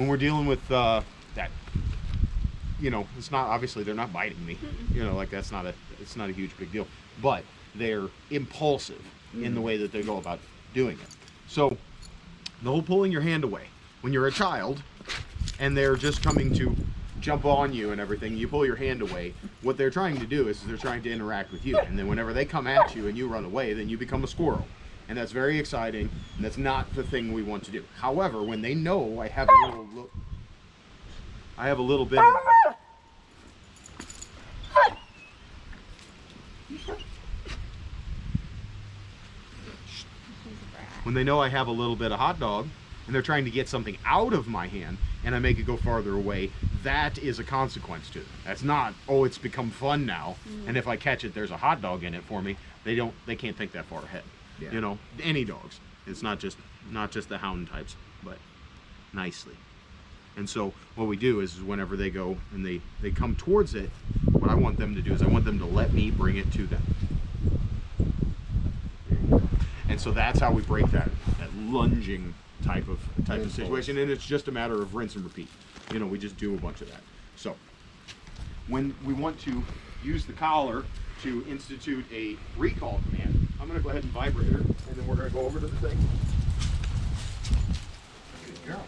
when we're dealing with uh, that, you know, it's not obviously they're not biting me. You know, like that's not a it's not a huge big deal. But they're impulsive in the way that they go about doing it. So the whole pulling your hand away when you're a child and they're just coming to jump on you and everything you pull your hand away what they're trying to do is they're trying to interact with you and then whenever they come at you and you run away then you become a squirrel and that's very exciting and that's not the thing we want to do however when they know i have a little lo- i have a little bit of, when they know I have a little bit of hot dog and they're trying to get something out of my hand and I make it go farther away, that is a consequence to them. That's not, oh, it's become fun now. Mm. And if I catch it, there's a hot dog in it for me. They don't, they can't think that far ahead. Yeah. You know, any dogs. It's not just, not just the hound types, but nicely. And so what we do is whenever they go and they, they come towards it, what I want them to do is I want them to let me bring it to them. And so that's how we break that that lunging type of type of situation. And it's just a matter of rinse and repeat. You know, we just do a bunch of that. So when we want to use the collar to institute a recall command, I'm gonna go ahead and vibrate her and then we're gonna go over to the thing. Good girl.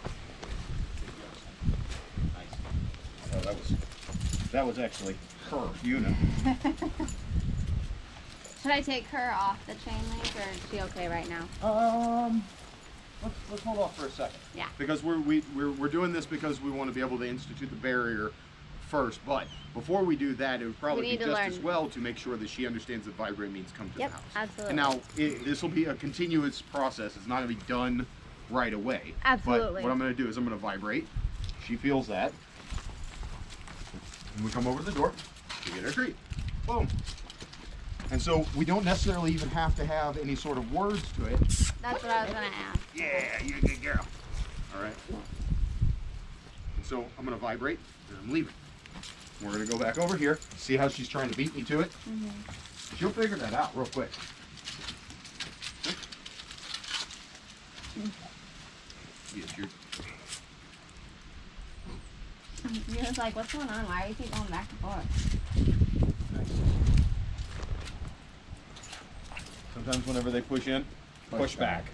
Nice. Oh, that was that was actually her, Yuna. Should I take her off the chain link or is she okay right now? Um, let's, let's hold off for a second. Yeah. Because we're, we, we're, we're doing this because we want to be able to institute the barrier first. But before we do that, it would probably be just learn. as well to make sure that she understands that vibrate means come to Yep, the house. absolutely. And now, this will be a continuous process. It's not going to be done right away. Absolutely. But what I'm going to do is I'm going to vibrate. She feels that. And we come over to the door to get our treat. Boom. And so we don't necessarily even have to have any sort of words to it. That's what I was gonna ask. Yeah, you're a good girl. All right. And so I'm gonna vibrate and I'm leaving. We're gonna go back over here, see how she's trying to beat me to it. Mm-hmm. She'll figure that out real quick. Mm-hmm. Yes, you're, You're just like, what's going on? Why do you keep going back and forth? nice. Sometimes whenever they push in, push, Push back. back.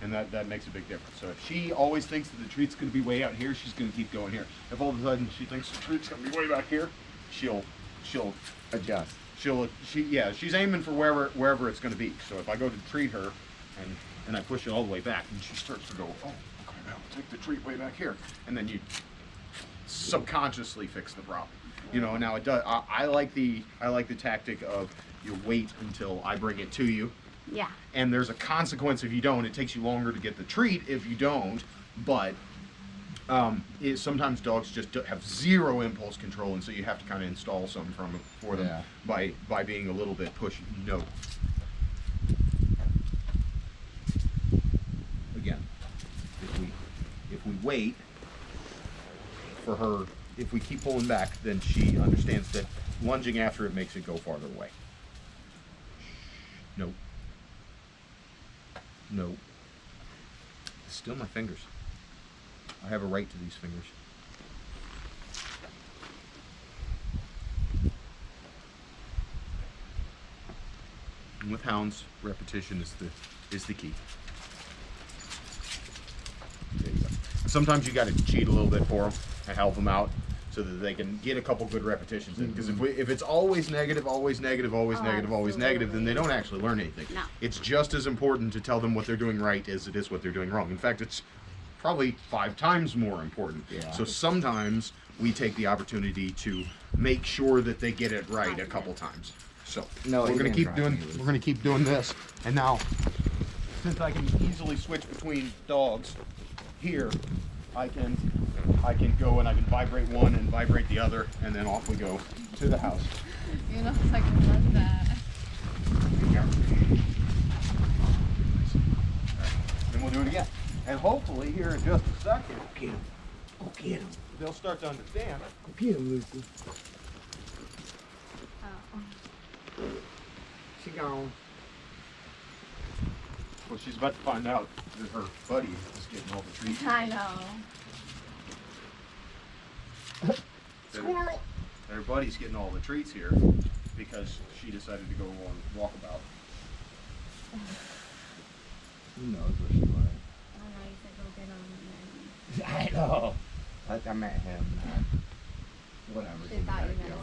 And that, that makes a big difference. So if she always thinks that the treat's gonna be way out here, she's gonna keep going here. If all of a sudden she thinks the treat's gonna be way back here, she'll she'll Adjust. she'll she yeah she's aiming for wherever wherever it's going to be so if i go to treat her and and i push it all the way back and she starts to go oh okay now take the treat way back here and then you subconsciously fix the problem you know now it does I, I like the i like the tactic of you wait until i bring it to you Yeah. and there's a consequence if you don't it takes you longer to get the treat if you don't but um, it, sometimes dogs just have zero impulse control, and so you have to kind of install some from for them Yeah. by by being a little bit pushy. No. Again, if we if we wait for her, if we keep pulling back, then she understands that lunging after it makes it go farther away. No. No. Still my fingers. I have a right to these fingers. And with hounds, repetition is the is the key. There you go. Sometimes you got to cheat a little bit for them and help them out so that they can get a couple good repetitions in. Because if, mm-hmm. we, if it's always negative, always negative, always Oh, negative, always negative, then they don't actually learn anything. No. It's just as important to tell them what they're doing right as it is what they're doing wrong. In fact, it's probably five times more important. Yeah. So sometimes we take the opportunity to make sure that they get it right a couple times. So No, we're gonna keep doing it. we're gonna keep doing this. And now since I can easily switch between dogs here, I can I can go and I can vibrate one and vibrate the other and then off we go to the house. You know, it's like, what's that? Then we'll do it again. And hopefully here in just a second, Get him. Go get him. they'll start to understand. Go get him, Lucy. Oh. She gone. Well, she's about to find out that her buddy is getting all the treats. I know. Squirrel. Their buddy's getting all the treats here because she decided to go on walkabout. Who knows what she wanted? I don't know. You said go get 'em, and I know. I, I met him. Uh, whatever. she thought you meant a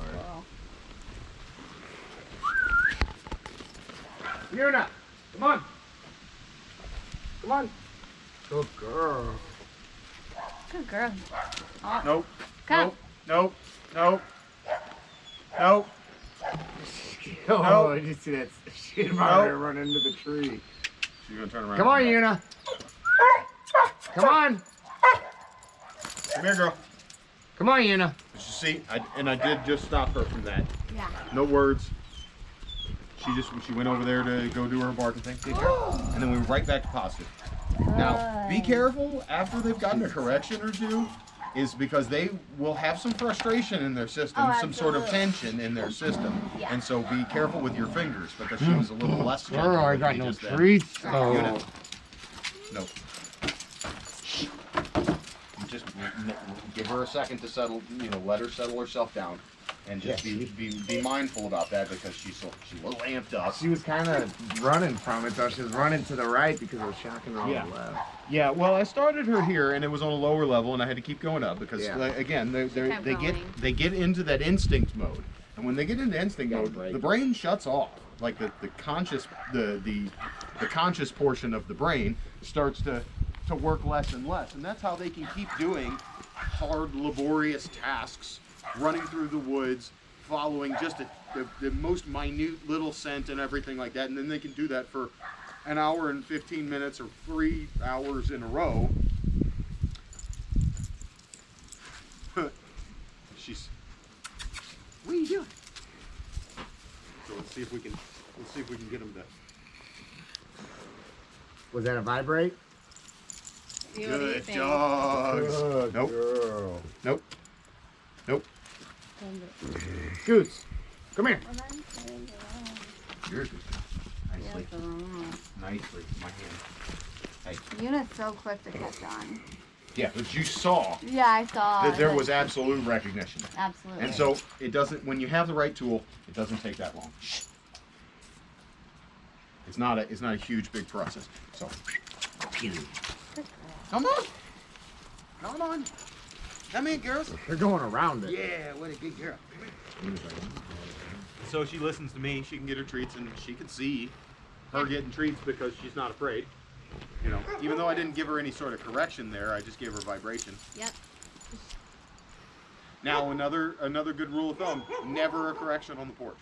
squirrel. Yuna, come on. Come on. Good girl. Good girl. Oh, Nope. come. Nope. Nope. Nope. Oh, No. did you see that shit No. about her run into the tree? She's gonna turn around. Come on, and come Yuna. Come on. Come here, girl. Come on, Yuna. Did you see? I, and I did just stop her from that. Yeah. No words. She just she went over there to go do her barking thing. And then we were right back to positive. Now, be careful after they've gotten a correction or two, is because they will have some frustration in their system, Oh, some sort of tension in their system. Yeah. And so be careful with your fingers because she was a little less gentle. Girl, I got no just then. treats. Yuna. Oh. No. You Just n- n- give her a second to settle, you know, let her settle herself down. And just Yeah, be, be be mindful about that because she's so, she's a little amped up. She was kind of running from it, though. She was running to the right because it was shocking her on Yeah. the left. Yeah, well, I started her here, and it was on a lower level, and I had to keep going up because, Yeah. like, again, they they kept they get they get into that instinct mode, and when they get into instinct mode, break the brain shuts off. Like the, the conscious the the the conscious portion of the brain starts to to work less and less, and that's how they can keep doing hard, laborious tasks, running through the woods, following just a, the, the most minute little scent and everything like that, and then they can do that for an hour and 15 minutes or three hours in a row. She's. What are you doing? So let's see if we can. Let's see if we can get them to. Was that a vibrate? You, what do you Good think? dogs. Good Nope. girl. Nope. Nope. Scoots, come here. Well, then, there you go. Yours nicely. Nicely. My hand. Hey. Yuna's so quick to catch on. Yeah, but you saw Yeah, I saw. that there was absolute recognition. absolutely. And so it doesn't. When you have the right tool, it doesn't take that long. It's not a. It's not a huge big process. So. Come on. Come on. Come in, girls. They're going around it. Yeah, what a good girl. So she listens to me. She can get her treats, and she can see her getting treats because she's not afraid. You know, even though I didn't give her any sort of correction there, I just gave her vibration. Yep. Now another another good rule of thumb: never a correction on the porch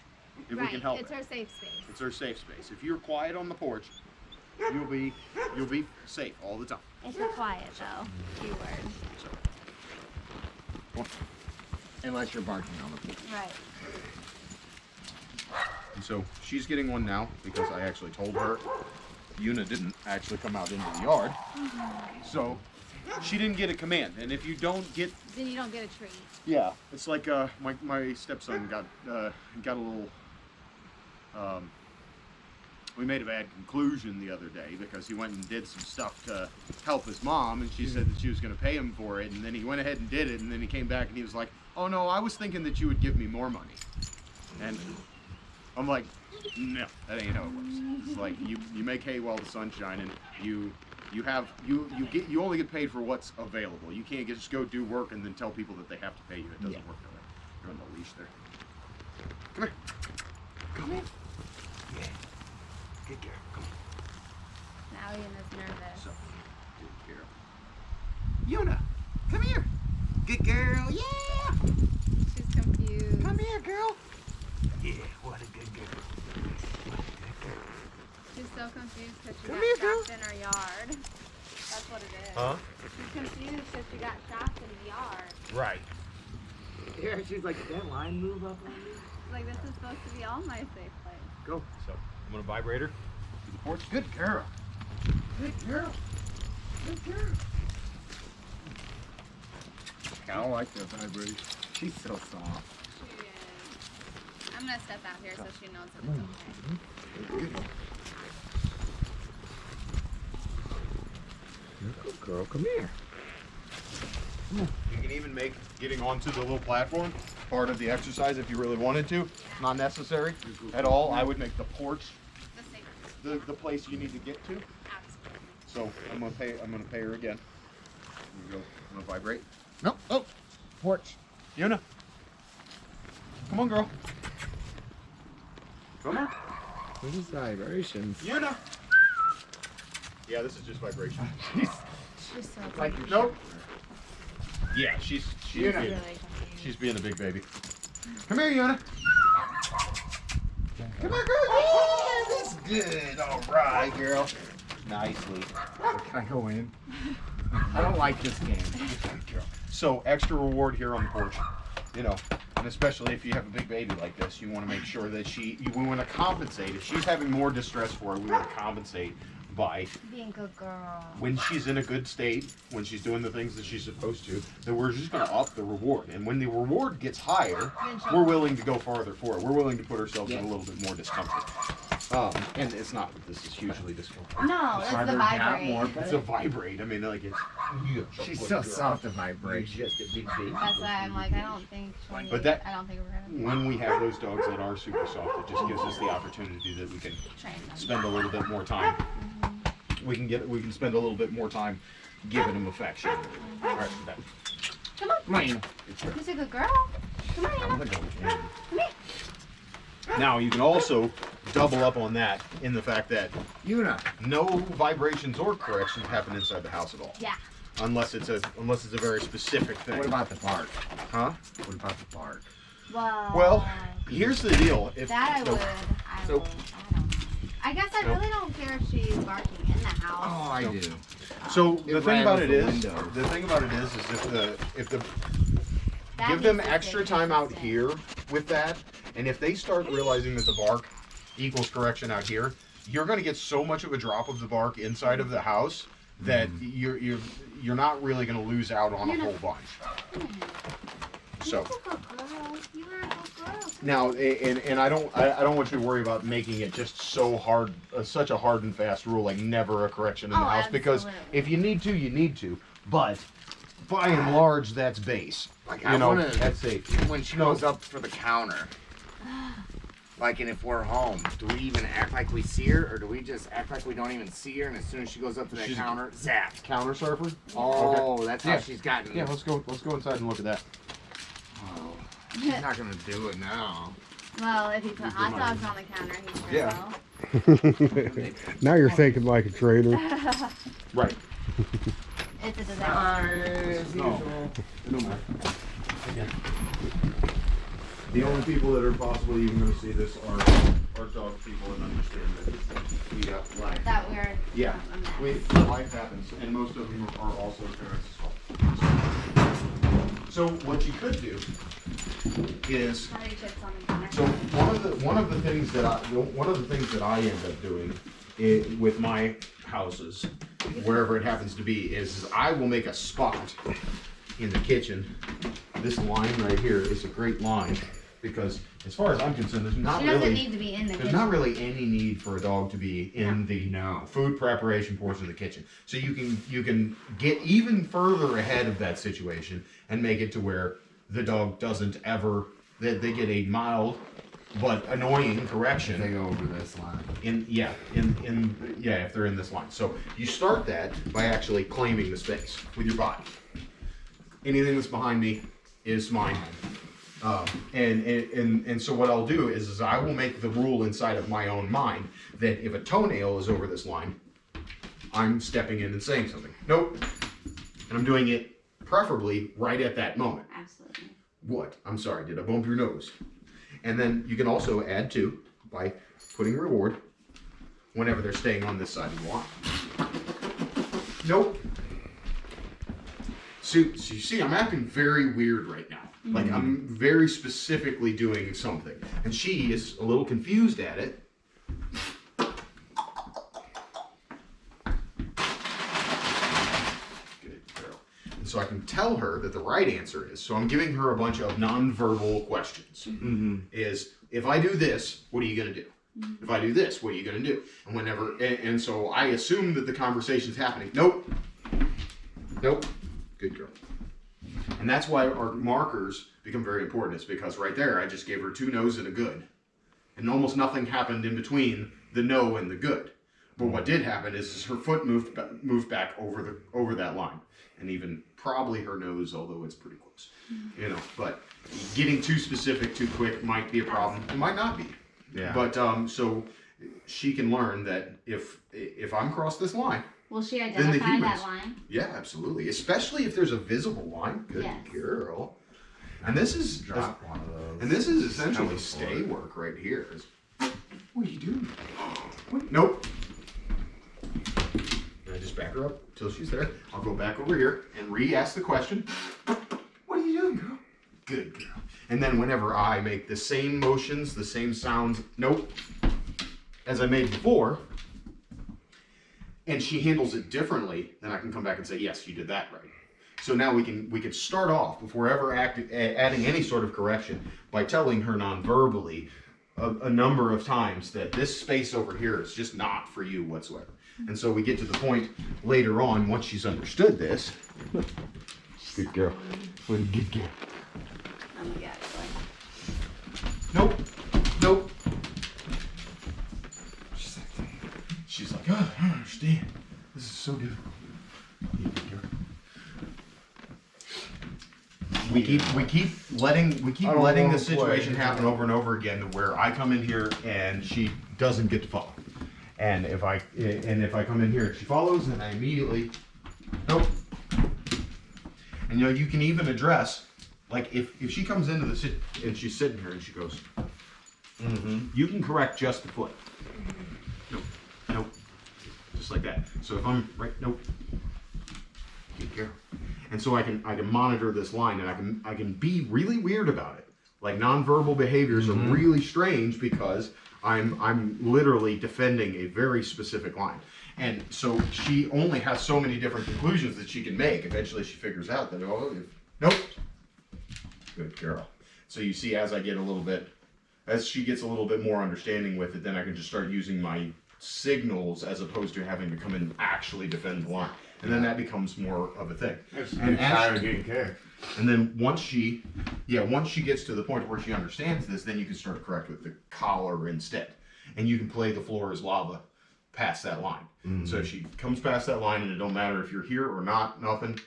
if we can help it's it. her safe space. It's her safe space. If you're quiet on the porch, you'll be you'll be safe all the time. It's her quiet though. Keyword. So, Unless you're barking on the porch. Right. and so she's getting one now because I actually told her. Yuna didn't actually come out into the yard, so she didn't get a command. And if you don't get Then you don't get a treat. Yeah, it's like uh, my my stepson got uh, got a little. Um, we made a bad conclusion the other day because he went and did some stuff to help his mom, and she said that she was going to pay him for it, and then he went ahead and did it, and then he came back and he was like, "Oh no, I was thinking that you would give me more money," and I'm like, "No, that ain't how it works. It's like you you make hay while the sun's shining. You you have you you get you only get paid for what's available. You can't just go do work and then tell people that they have to pay you. It doesn't Yeah. work that way. You're on the leash there. Come here. Come here. Yeah. Good girl. Come on. Now Yuna's nervous. So, good girl. Yuna, come here. Good girl. Yeah. She's confused. Come here, girl. Yeah. What a good girl. What a good girl. She's so confused because she Come got here, girl. in her yard. That's what it is. Huh? She's confused because she got shocked in the yard. Right. Yeah, she's like, did that line move up on me? Like this is supposed to be all my safe place. Go. So I'm gonna vibrate to the porch. Good girl. Good girl. Good girl. I don't like that vibrator. She's so soft. She is. I'm gonna step out here so she knows that it's okay. Good. Good girl, come here. You can even make getting onto the little platform part of the exercise if you really wanted to. Not necessary at all. I would make the porch The the, the place you need to get to. Absolutely. So I'm gonna pay. I'm gonna pay her again. Here you go. I'm gonna vibrate. Nope. Oh, porch. Yuna. Come on, girl. Come on. This is vibrations? Yuna. Yeah, this is just vibration. She's so Like cute. your Nope. Yeah, she's she's Yuna. being, really she's being a big baby. Come here, Yuna. Come here, girl. Yeah, that's good. All right, girl. Nicely. Can I go in? I don't like this game. So extra reward here on the porch, you know, and especially if you have a big baby like this, you want to make sure that she, you, we want to compensate. If she's having more distress for it, we want to compensate by Being a good girl. when she's in a good state, when she's doing the things that she's supposed to, then we're just going to up the reward. And when the reward gets higher, we're willing to go farther for it. We're willing to put ourselves in a little bit more discomfort. Um, and it's not that this is hugely discomfort. No, that's the Vibrate down vibrate. more, It's a vibrate. I mean, like it's. She's so soft to vibrate. Just a big baby. That's why I'm like, I don't think. she'll But need- that- I don't think we're gonna when we have those dogs that are super soft, it just gives us the opportunity that we can train them. spend a little bit more time. We can get, we can spend a little bit more time giving them affection. All right, that- Come on, Come on, Yuna. She's a good girl. Come on, I'm Anna. gonna go with Yuna. Now you can also double up on that in the fact that Yuna. no vibrations or corrections happen inside the house at all, Yeah. unless it's a unless it's a very specific thing. What about the bark? huh? What about the bark? Well. Well, Here's the deal. If that I so- would. I so- would. I don't know. I guess I Nope. really don't care if she's barking in the house. Oh, I No. do. So the thing about it rattles is, the window. the thing about it is, is if the if the That give them extra time out here with that, and if they start realizing that the bark equals correction out here, you're going to get so much of a drop of the bark inside of the house that Mm-hmm. you're you're you're not really going to lose out on a You're whole bunch. So a good girl. You are a good girl. Come now, and and I don't I, I don't want you to worry about making it just so hard, uh, such a hard and fast rule like never a correction in the Oh, house because if you need to, you need to, but. By and large, that's base. Like, You I know, wanna- that's safe. When she No. goes up for the counter, like, and if we're home, do we even act like we see her, or do we just act like we don't even see her? And as soon as she goes up to that She's- counter, zap. Counter surfer. Oh, that's how Yeah. she's gotten. Yeah, let's go. Let's go inside and look at that. Oh, she's not gonna do it now. Well, if you put hot dogs on the counter, he sure Yeah. will. now you're thinking like a trader. Right. It's a disaster. Hi, as No. usual. It don't matter. The only people that are possibly even going to see this are are dog people and understand that we got life. That weird. Yeah, we, life happens, and most of them are also parents as well. So what you could do is How many chips on the counter? So one of the one of the things that I one of the things that I end up doing i with my houses, wherever it happens to be, is I will make a spot in the kitchen. This line right here is a great line because, as far as I'm concerned, there's not she doesn't really need to be in the there's kitchen. not really any need for a dog to be in the No. food preparation portion of the kitchen. So you can you can get even further ahead of that situation and make it to where the dog doesn't ever they, they get a mild but annoying correction They go over this line. in yeah in in yeah if they're in this line. So you start that by actually claiming the space with your body. Anything that's behind me is mine. Um, and, and, and, so what I'll do is, is I will make the rule inside of my own mind that if a toenail is over this line, I'm stepping in and saying something. Nope. And I'm doing it preferably right at that moment. Absolutely. What? I'm sorry, did I bump your nose? And then you can also add to by putting reward whenever they're staying on this side of the line. Nope. So, so you see, I'm acting very weird right now. Like I'm very specifically doing something, and she is a little confused at it. Good girl. And so I can tell her that the right answer is. So I'm giving her a bunch of nonverbal questions. Mm-hmm. Is if I do this, what are you gonna do? If I do this, what are you gonna do? And whenever, and, and so I assume that the conversation's happening. Nope. Nope. Good girl. And that's why our markers become very important. It's because right there, I just gave her two no's and a good. And almost nothing happened in between the no and the good. But what did happen is, is her foot moved moved back over the over that line, and even probably her nose, although it's pretty close. You know, but getting too specific too quick might be a problem. It might not be. Yeah. But um, so she can learn that if if I'm across this line, Will she the identify that humans- line? yeah, absolutely. Especially if there's a visible line. Good Yes. girl. And this is Drop one of those. and this is essentially Coming stay forward. work right here. Is- What are you doing? What? Nope. And I just back her up till she's there. I'll go back over here and re-ask the question. What are you doing, girl? Good girl. And then whenever I make the same motions, the same sounds, nope, as I made before, and she handles it differently, then I can come back and say, yes, you did that right. So now we can we can start off before ever act, a- adding any sort of correction by telling her non-verbally a, a number of times that this space over here is just not for you whatsoever. And so we get to the point later on once she's understood this. Good girl. What a good girl. Oh my god. Nope. Nope. She's like, she's like, oh, I don't understand. This is so difficult. You good. We keep we keep letting we keep I don't letting wanna this situation happen over and over again to where I come in here and she doesn't get to follow. And if I and if I come in here and she follows, then I immediately nope. And you know you can even address like if if she comes into the sit and she's sitting here and she goes, Mm-hmm. you can correct just the foot. Just like that. So if I'm right, nope. Good girl. And so I can I can monitor this line and I can I can be really weird about it. Like nonverbal behaviors are mm-hmm. really strange because I'm I'm literally defending a very specific line. And so she only has so many different conclusions that she can make. Eventually she figures out that oh nope. Good girl. So you see as I get a little bit as she gets a little bit more understanding with it, then I can just start using my signals as opposed to having to come in and actually defend the line. And then that becomes more of a thing. And as- getting care. and then once she, yeah, once she gets to the point where she understands this, then you can start to correct with the collar instead. And you can play the floor is lava past that line. Mm-hmm. So if she comes past that line and it don't matter if you're here or not, nothing,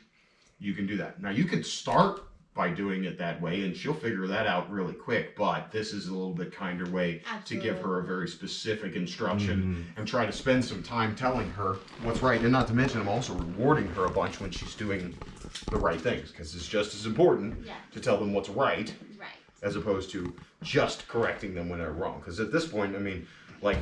you can do that. Now you could start by doing it that way and she'll figure that out really quick, but this is a little bit kinder way to give her a very specific instruction mm-hmm. and try to spend some time telling her what's right. And not to mention I'm also rewarding her a bunch when she's doing the right things because it's just as important Yeah. to tell them what's right Right. as opposed to just correcting them when they're wrong. Because at this point, I mean, like,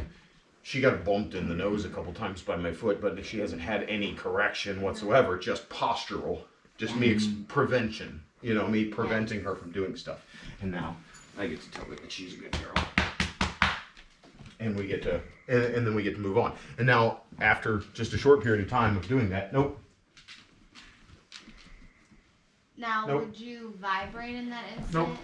she got bumped in the nose a couple times by my foot, but she hasn't had any correction whatsoever, just postural, just me prevention, you know, me preventing her from doing stuff. And now I get to tell her that she's a good girl. And we get to, and, and then we get to move on. And now, after just a short period of time of doing that, nope, Now, Nope. would you vibrate in that instant? Nope.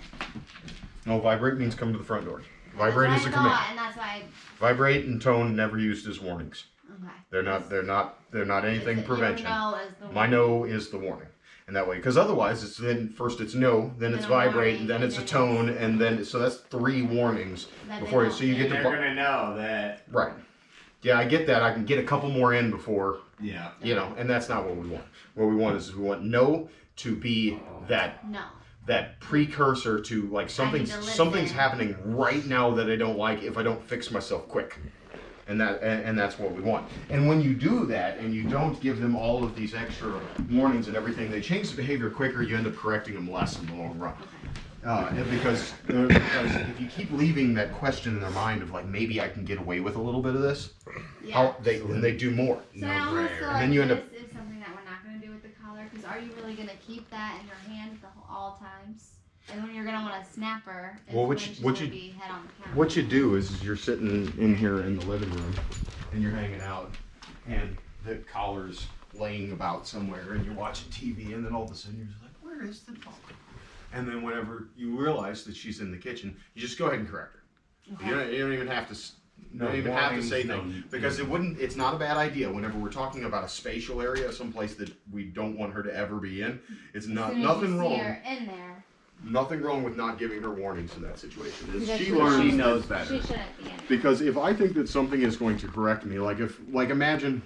no, vibrate means come to the front door. That's Vibrate what is I a command. thought, And that's why. Vibrate and tone never used as warnings. Okay. They're not. They're not. They're not anything prevention. No is the My no is the warning, and that way, because otherwise, it's then first it's no, then it's Then a warning, vibrate, and then it's a tone, and then so that's three warnings before you. So you get get And to they're gonna know that. right. Yeah, I get that. I can get a couple more in before Yeah. you know, and that's not what we want. What we want is we want no to be that No. that precursor to like something's to something's happening right now that I don't like if I don't fix myself quick. And that and, and that's what we want. And when you do that and you don't give them all of these extra warnings and everything, they change the behavior quicker. You end up correcting them less in the long run. Uh, because, uh, because if you keep leaving that question in their mind of like maybe I can get away with a little bit of this, Yeah. how they and they do more. So I almost feel brainer. like then you end this up- is something that we're not going to do with the collar. Because are you really going to keep that in your hand the whole, all times? And when you're going to want to snap her, Well, what you- what you- be head on the. What you do is, is you're sitting in here in the living room and you're hanging out and the collar's laying about somewhere and you're watching TV and then all of a sudden you're just like, where is the dog? And then whenever you realize that she's in the kitchen, you just go ahead and correct her. You, don't, you don't even have to s- don't even have to say warnings, things because it wouldn't. It's not a bad idea whenever we're talking about a spatial area, someplace that we don't want her to ever be in. It's not nothing wrong. her in there, Nothing wrong with not giving her warnings in that situation. It's- Because she she learns She that- knows she better. shouldn't be because if I think that something is going to correct me, like if like imagine,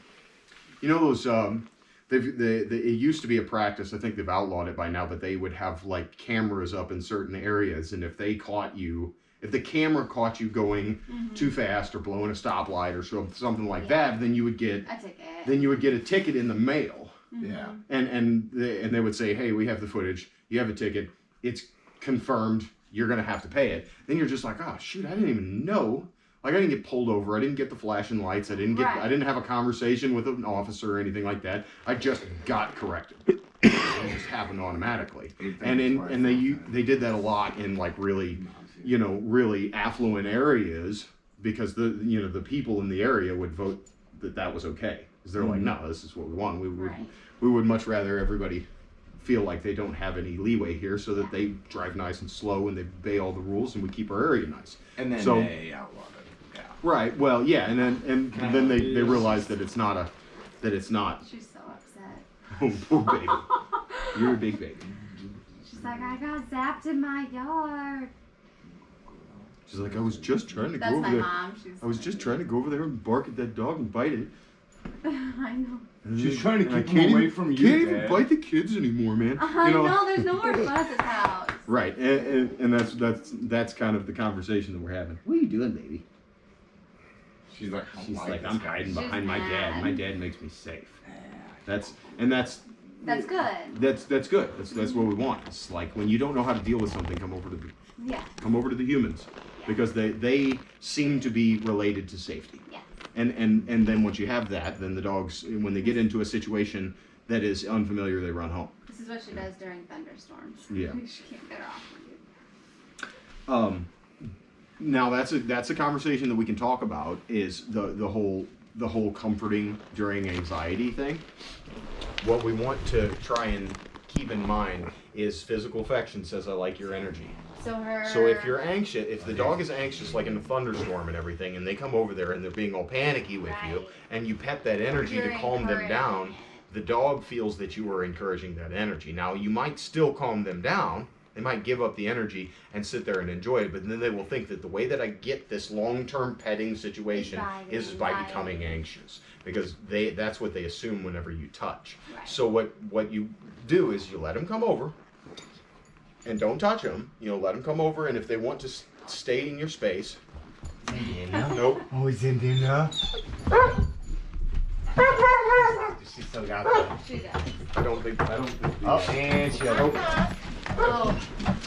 you know those um, they've they, they it used to be a practice. I think they've outlawed it by now, but they would have like cameras up in certain areas, and if they caught you, if the camera caught you going Mhm. too fast or blowing a stoplight or so- something like Yeah. that, then you would get I took it. then you would get a ticket in the mail Mhm. Yeah. and and they, and they would say, "Hey, we have the footage. You have a ticket. It's confirmed. You're gonna have to pay it." Then you're just like, "Oh shoot, I didn't even know. Like I didn't get pulled over. I didn't get the flashing lights. I didn't get. I didn't have a conversation with an officer or anything like that. I just got corrected. it just happened automatically. And in and they u- they did that a lot in like really, you know, really affluent areas because the you know the people in the area would vote that that was okay because they're like, mm-hmm. no, this is what we want. We would Right. we would much rather everybody feel like they don't have any leeway here so that they drive nice and slow and they obey all the rules and we keep our area nice. And then So- they outlawed it. Yeah. Right. Well, yeah, and then and then they, they realize that it's not a that it's not. She's so upset. Oh, poor baby. You're a big baby. She's like, I got zapped in my yard. She's like, I was just trying to That's go over my there. mom. She's I was just trying to go over there and bark at that dog and bite it. I know. And She's trying to and I keep 'em can't away from you, Can't even Dad. bite the kids anymore, man. I You know. There's no more fun at this house. Right, and, and, and that's that's that's kind of the conversation that we're having. What are you doing, baby? She's like, I She's like like, this I'm guy." hiding She's behind my dad. My dad makes me safe. That's and that's That's good. that's that's good. That's that's what we want. It's like when you don't know how to deal with something, come over to the Yeah. come over to the humans, because they they seem to be related to safety. Yes. And and and then once you have that, then the dogs when they get into a situation that is unfamiliar, they run home. This is what she does during thunderstorms. Yeah. she can't get her off. Um, now that's a that's a conversation that we can talk about. Is the the whole the whole comforting during anxiety thing. What we want to try and keep in mind is physical affection says I like your energy. So her. So if you're anxious, if the dog is anxious, like in a thunderstorm and everything, and they come over there and they're being all panicky with you, and you pet that energy to You're calm them down, the dog feels that you are encouraging that energy. Now you might still calm them down. They might give up the energy and sit there and enjoy it, but then they will think that the way that I get this long-term petting situation is by becoming anxious because they that's what they assume whenever you touch. Right. So what what you do is you let them come over and don't touch them. You know, let them come over, and if they want to stay in your space, nope. Oh, he's in dinner. She still got that. She does. I don't think I don't think. Oh, and she has. Nope. Oh.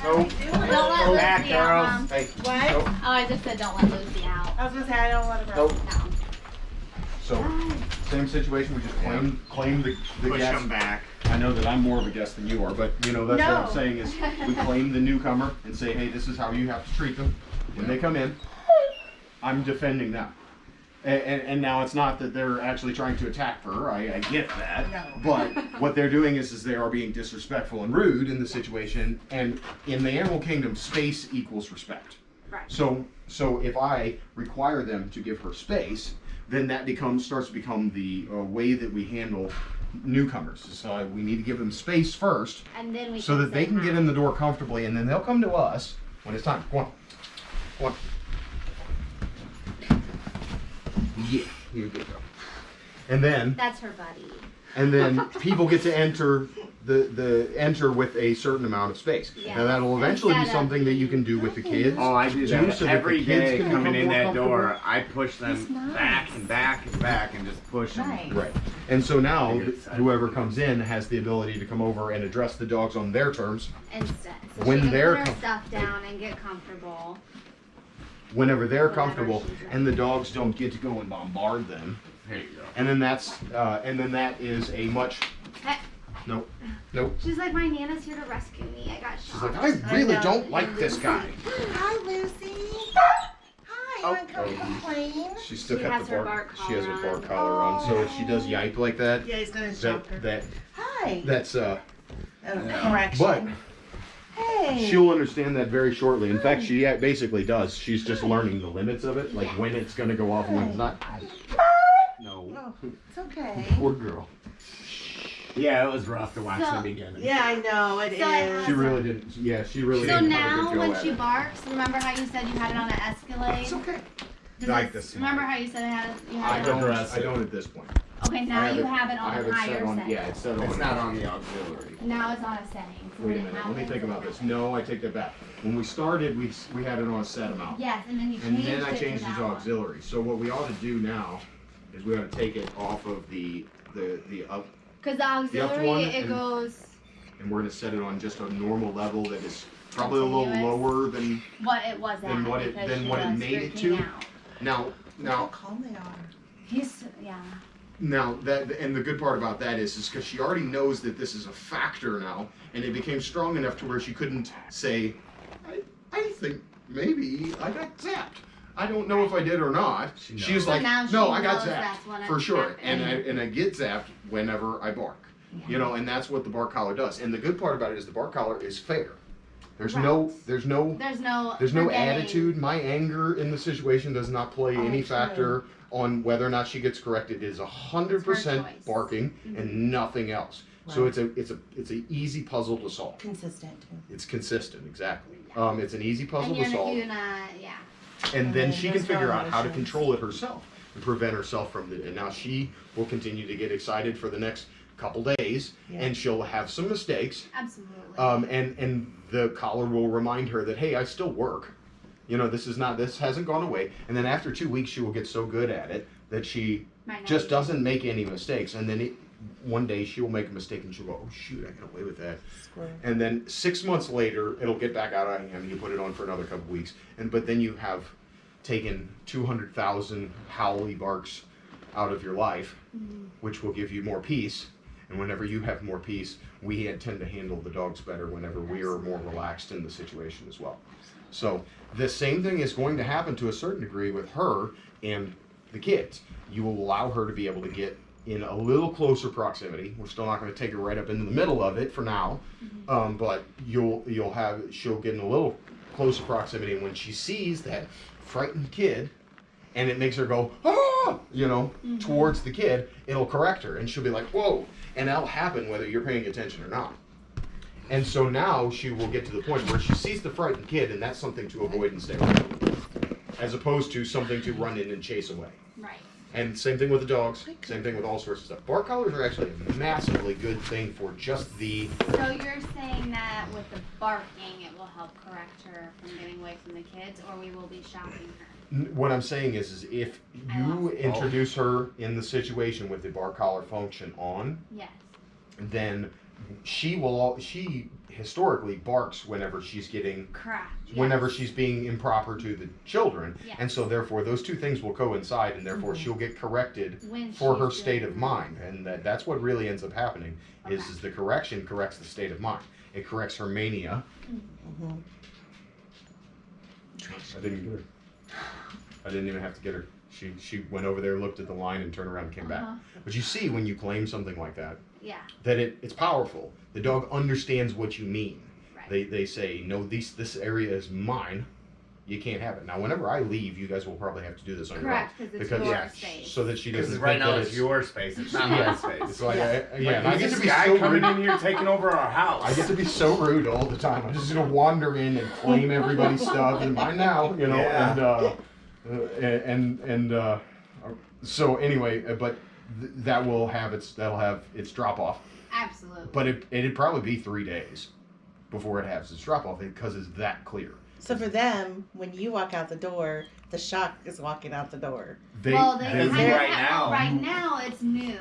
Nope. Don't let Lucy Back, out, girls. Mom. Hey. What? Nope. Oh, I just said don't let Lucy out. I was gonna say I don't want to Nope. No. So same situation. We just claim claim the, the Push guest. him back. I know that I'm more of a guest than you are, but you know that's what I'm saying is we claim the newcomer and say, hey, this is how you have to treat them when they come in. I'm defending them. And, and, and now it's not that they're actually trying to attack her. I, I get that. No. But what they're doing is, is they are being disrespectful and rude in the situation. And in the animal kingdom, space equals respect. Right. So so if I require them to give her space, then that becomes starts to become the uh, way that we handle newcomers. So uh, we need to give them space first, And then we so that they can hi. get in the door comfortably, and then they'll come to us when it's time. Go on, go on. Yeah, you're good. Girl. And then That's her buddy. and then people get to enter the the enter with a certain amount of space. Yeah. Now that'll eventually be something that you can do with the kids. Oh, I do too, that so that every the kids day. Coming in that door, I push them nice. back and back and back and just push them. Nice. Right. And so now Figure th- it's out. whoever comes in has the ability to come over and address the dogs on their terms Instead. So When she they're put her stuff down and get comfortable. whenever they're Whenever comfortable and the dogs don't get to go and bombard them. There you go. And then that's uh, and then that is a much Hey. Nope. Nope. She's like, my Nana's here to rescue me. I got shot. She's like, I really know. don't like this guy. Hi, Lucy. Hi. Oh. Want to come complain? She still She got has the her bark. bark She has her collar bark on. collar on. So if she does yipe like that, Yeah, he's gonna that shock her. that Hi. that's uh. Oh, correction. But Hey. She'll understand that very shortly. In fact, she basically does. She's just learning the limits of it, like when it's gonna go off and when it's not. No, Oh, it's okay. poor girl. Yeah, it was rough to watch So- in the beginning. Yeah, I know it uh, is. So it She really didn't. Yeah, she really So didn't have a now good when she it. barks, remember how you said you had it on an Escalade? It's okay. Does Like this remember how you said it had you I had it don't. on? Aggressive. I don't at this point. Okay, now I you have it on I on have a it higher set on. setting. Yeah, it's set on. It's not on the auxiliary. Now it's on a setting. So Wait a minute. Let me think about this. No, I take that back. When we started, we we had it on a set amount. Yes, and then you And changed And then I it changed to it that to one. auxiliary. So what we ought to do now is we ought to take it off of the the the up, Because the auxiliary, one it and- goes and we're gonna set it on just a normal level that is probably a little lower than what it was Than what it- than what it made it to? out. now. Look how calm they are. He's yeah. Now that and the good part about that is is because she already knows that this is a factor now, and it became strong enough to where she couldn't say, I, I think maybe I got zapped. I don't know if I did or not. She She, was So like, she no, I got knows zapped for sure, and I and I get zapped whenever I bark. You know, and that's what the bark collar does. And the good part about it is the bark collar is fair. There's no there's no There's no there's no forgetting. attitude. My anger in the situation does not play Oh, any true. factor on whether or not she gets corrected. It is a hundred percent choice. barking and nothing else. So it's a it's a it's an easy puzzle to solve. Consistent. It's consistent, exactly. Um, it's an easy puzzle And to you're, solve, you're not, yeah. And then she can figure out how to control it herself and prevent herself from it. And now she will continue to get excited for the next couple days, Yeah. and she'll have some mistakes, Absolutely. um, and and the collar will remind her that hey, I still work. You know, this is not this hasn't gone away. And then after two weeks, she will get so good at it that she just doesn't make any mistakes. And then it, one day she will make a mistake and she'll go, oh shoot, I got away with that. And then six months later, it'll get back out of him. You put it on for another couple weeks, and but then you have taken two hundred thousand howly barks out of your life, mm-hmm. which will give you more peace. And whenever you have more peace, we tend to handle the dogs better whenever we are more relaxed in the situation as well. So the same thing is going to happen to a certain degree with her and the kids. You will allow her to be able to get in a little closer proximity. We're still not going to take her right up into the middle of it for now, um, but you'll you'll have she'll get in a little closer proximity. And when she sees that frightened kid, and it makes her go ah, you know, towards the kid, it'll correct her, and she'll be like whoa, and that'll happen whether you're paying attention or not. And so now she will get to the point where she sees the frightened kid, and that's something to avoid and stay away as opposed to something to run in and chase away. Right. And same thing with the dogs. Oh same thing with all sorts of stuff. Bark collars are actually a massively good thing for just the. So you're saying that with the barking, it will help correct her from getting away from the kids, or we will be shocking her. What I'm saying is, is if you introduce her in the situation with the bark collar function on, Yes. then she will. al- She historically barks whenever she's getting Correct. whenever yes. she's being improper to the children. Yes. And so therefore those two things will coincide and therefore Mhm. she'll get corrected When for her state of mind. And that, that's what really ends up happening is, Okay. is the correction corrects the state of mind. It corrects her mania. Mhm. I didn't get her. I didn't even have to get her. She she went over there, looked at the line, and turned around and came back. Uh-huh. But you see when you claim something like that, Yeah. that it, it's powerful. The dog understands what you mean. Right. They, they say, no, these, this area is mine. You can't have it. Now, whenever I leave, you guys will probably have to do this on Correct, your because it's Because- your Yeah. space. So that she doesn't right think now that it's your space. It's not my space. It's like, Yeah. I, yeah, and I get to be guy so coming rude. in here taking over our house. I get to be so rude all the time. I'm just gonna wander in and claim everybody's stuff and mine now, you know. Yeah. And uh, uh, and and uh, so anyway, uh, but th- that will have its that'll have its drop off. Absolutely. But it it'd probably be three days before it has its drop off because it's that clear. So for them, when you walk out the door, the shock is walking out the door. They, well, they they- kind of right have, now. right now it's new.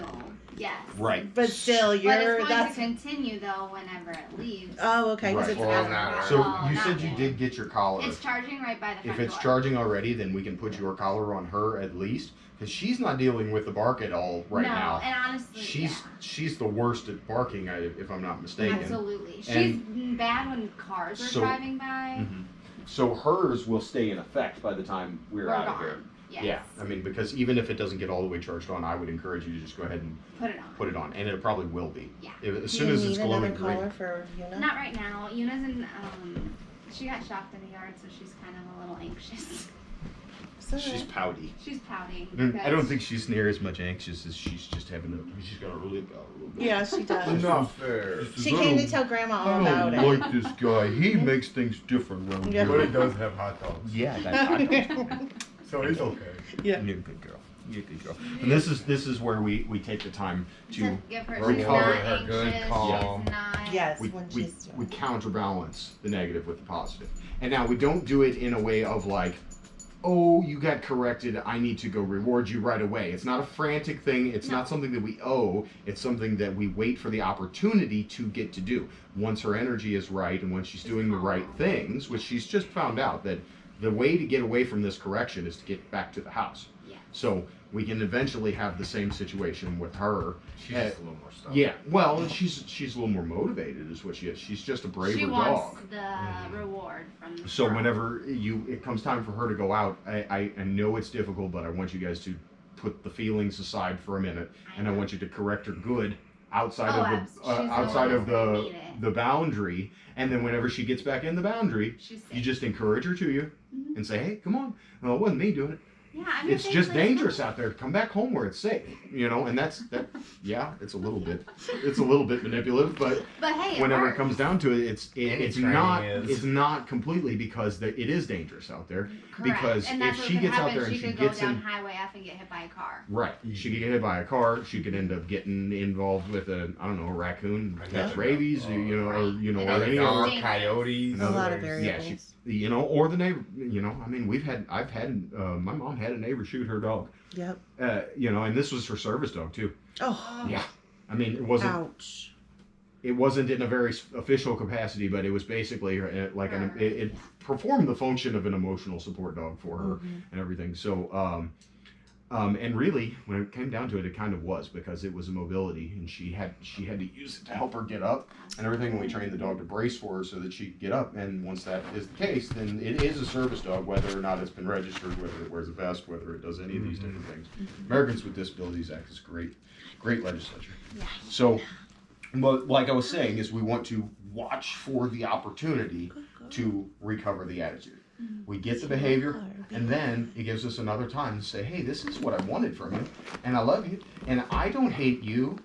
Yes. right. But still, you're but it's going that's to continue though whenever it leaves. oh okay Right. it's Well, after. not So Oh, you not said you yet. did get your collar. It's charging right by the front If it's door. charging already, then we can put your collar on her at least, because she's not dealing with the bark at all right no, now. and honestly, She's yeah. she's the worst at barking, if I'm not mistaken. Absolutely. She's bad when cars are So- driving by. Mhm. So hers will stay in effect by the time we're, We're out of here. Yes. Yeah, I mean, because even if it doesn't get all the way charged on, I would encourage you to just go ahead and Put it on. put it on, and it probably will be. Yeah. If, as Do soon you as it's need another glowing green. collar for Yuna? Not right now. Yuna's in. Um, she got shocked in the yard, so she's kind of a little anxious. It's She's alright. pouty. She's pouty. I don't, I don't think she's near as much anxious as she's just having a. She's got a really pout a little bit. Yeah, she does. Not fair. She came to tell Grandma all I about don't it. like this guy. He makes things different around Yeah. But here. it does have hot dogs. Yeah, that's hot. So it's okay. Yeah. You're a good girl. You're a good girl. And this is this is where we we take the time to to give her. recover She's not her good, anxious. calm. She's not. Yes, we, when we, she's we doing counterbalance the negative with the positive. And now we don't do it in a way of like, oh, you got corrected, I need to go reward you right away. It's not a frantic thing, it's No. not something that we owe, it's something that we wait for the opportunity to get to do. Once her energy is right and when she's She's doing the right things, which she's just found out that the way to get away from this correction is to get back to the house. Yeah. So we can eventually have the same situation with her. She's just a little more stuff. yeah, well, and she's she's a little more motivated, is what she is. She's just a braver She dog. wants the mm-hmm. reward from. the So world. whenever you it comes time for her to go out, I, I, I know it's difficult, but I want you guys to put the feelings aside for a minute, and I want you to correct her good outside Oh, of the uh, outside of one that's gonna the the boundary, and then whenever she gets back in the boundary, you just encourage her to you Mhm. and say, "Hey, come on." Well, it wasn't me doing it. Yeah, It's just place dangerous out there. Come back home where it's safe, you know. And that's that. Yeah, it's a little bit, it's a little bit manipulative, but But hey, it whenever it works. comes down to it, it's it, it's not is. it's not completely because the, it is dangerous out there. Correct. because and if that's what she could gets out happen. there and she she could gets go down in- Highway F and get hit by a car. Right. She could get hit by a car. She could end up getting involved with a I don't know a raccoon Yeah. that's rabies, or, you know, or you know, or any it's other. dangerous. coyotes. A lot of Yeah, variables. she- You know, or the neighbor. You know, I mean, we've had I've had uh, my mom had a neighbor shoot her dog. Yep. Uh, you know, and this was her service dog too. Oh, Yeah. I mean, it wasn't ouch. it wasn't in a very official capacity, but it was basically uh, like an, it, it performed the function of an emotional support dog for her Mhm. and everything. So, um, um, and really, when it came down to it, it kind of was because it was a mobility, and she had she had to use it to help her get up and everything. And we trained the dog to brace for her so that she could get up. And once that is the case, then it is a service dog, whether or not it's been registered, whether it wears a vest, whether it does any of these different things. Americans with Disabilities Act is great, great legislature. Yeah. So, but like I was saying, is we want to watch for the opportunity to recover the attitude. We get the behavior, and then it gives us another time to say, hey, this is what I wanted from you, and I love you, and I don't hate you.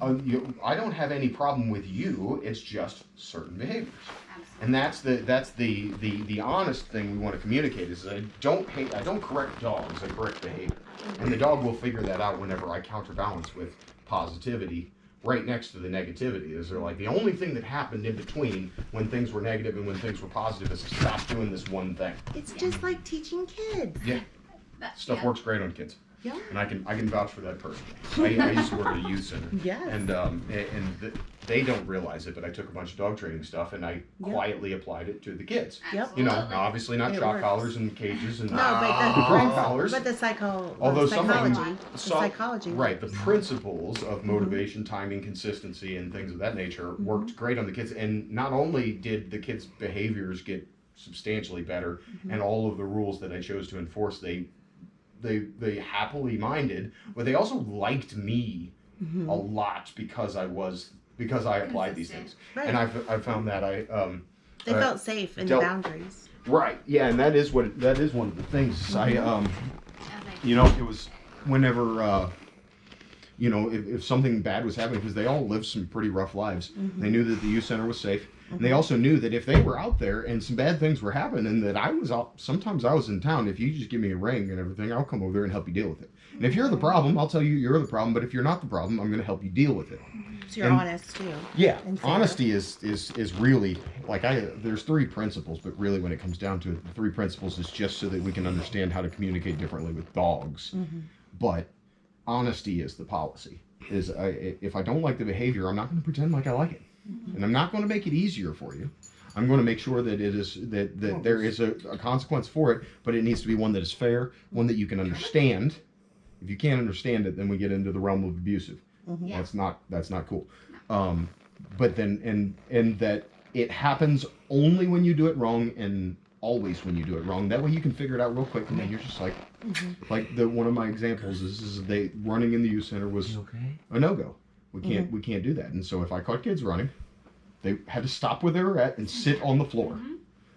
Uh, you I don't have any problem with you. It's just certain behaviors, Absolutely. and that's the that's the the the honest thing we want to communicate is I don't hate. I don't correct dogs. I correct behavior, and the dog will figure that out whenever I counterbalance with positivity right next to the negativity. Is they're like the only thing that happened in between when things were negative and when things were positive is to stop doing this one thing. It's just like teaching kids. That- Stuff yeah. works great on kids. Yeah. And I can I can vouch for that personally. I, I used to work at a youth center. Yes. And um and th- they don't realize it, but I took a bunch of dog training stuff and I Yep. quietly applied it to the kids. Yep. You know, obviously not It shock works. collars and cages and No, but The the, collars. but the psycho, Although the some of them- psychology, the psychology, Right, the principles of Mm-hmm. motivation, timing, consistency, and things of that nature worked great on the kids. And not only did the kids' behaviors get substantially better, Mm-hmm. and all of the rules that I chose to enforce, they they they happily minded, but they also liked me Mhm. a lot because I was because I applied these things, Right. and I've I found that I um they uh, felt safe in dealt- the boundaries. right yeah, and that is what that is one of the things Mm-hmm. I um you know it was whenever uh you know if, if something bad was happening because they all lived some pretty rough lives Mm-hmm. they knew that the youth center was safe and they also knew that if they were out there and some bad things were happening that i was out sometimes i was in town if you just give me a ring and everything i'll come over there and help you deal with it and if you're the problem i'll tell you you're the problem but if you're not the problem i'm going to help you deal with it So you're And- honest too. yeah, honesty is is is really like I. There's three principles, but really, when it comes down to it, the three principles is just so that we can understand how to communicate differently with dogs. Mm-hmm. But honesty is the policy. Is I, if I don't like the behavior, I'm not going to pretend like I like it, Mm-hmm. And I'm not going to make it easier for you. I'm going to make sure that it is that that there is a, a consequence for it, but it needs to be one that is fair, one that you can understand. If you can't understand it, then we get into the realm of abusive. Yeah. That's not that's not cool. Um, but then and and that it happens only when you do it wrong and always when you do it wrong. That way you can figure it out real quick, and then you're just like, like the one of my examples is, is they running in the youth center was okay? a no go. We can't we can't do that. And so if I caught kids running, they had to stop where they were at and sit on the floor. Mm-hmm.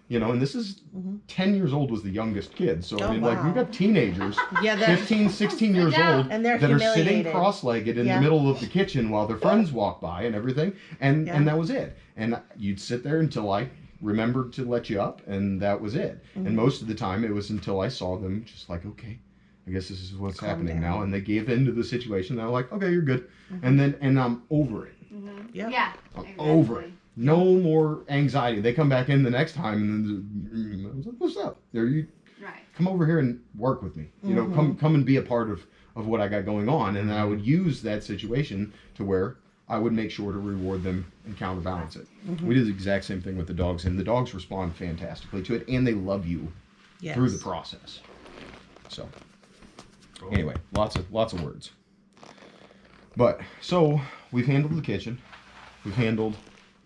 You know, and this is Mhm. 10 years old was the youngest kid. So I Oh, mean, like we've got teenagers, Yeah, they're 15, 16 years Yeah. old, and they're that are sitting cross-legged in Yeah. the middle of the kitchen while their friends walk by and everything, and Yeah. and that was it. And you'd sit there until I remembered to let you up, and that was it. Mhm. And most of the time, it was until I saw them just like, okay, I guess this is what's Calm happening down. now, and they gave in to the situation. They're like, okay, you're good, Mhm. and then and I'm over it. Mhm. Yeah. Yeah. I'm exactly. over it. No more anxiety. They come back in the next time, and then I was like, what's up? There you Right. come over here and work with me. You know, come come and be a part of of what I got going on, and then I would use that situation to where I would make sure to reward them and counterbalance it. Mhm. We did the exact same thing with the dogs, and the dogs respond fantastically to it, and they love you yes. through the process. So anyway, lots of lots of words. But so we've handled the kitchen, we've handled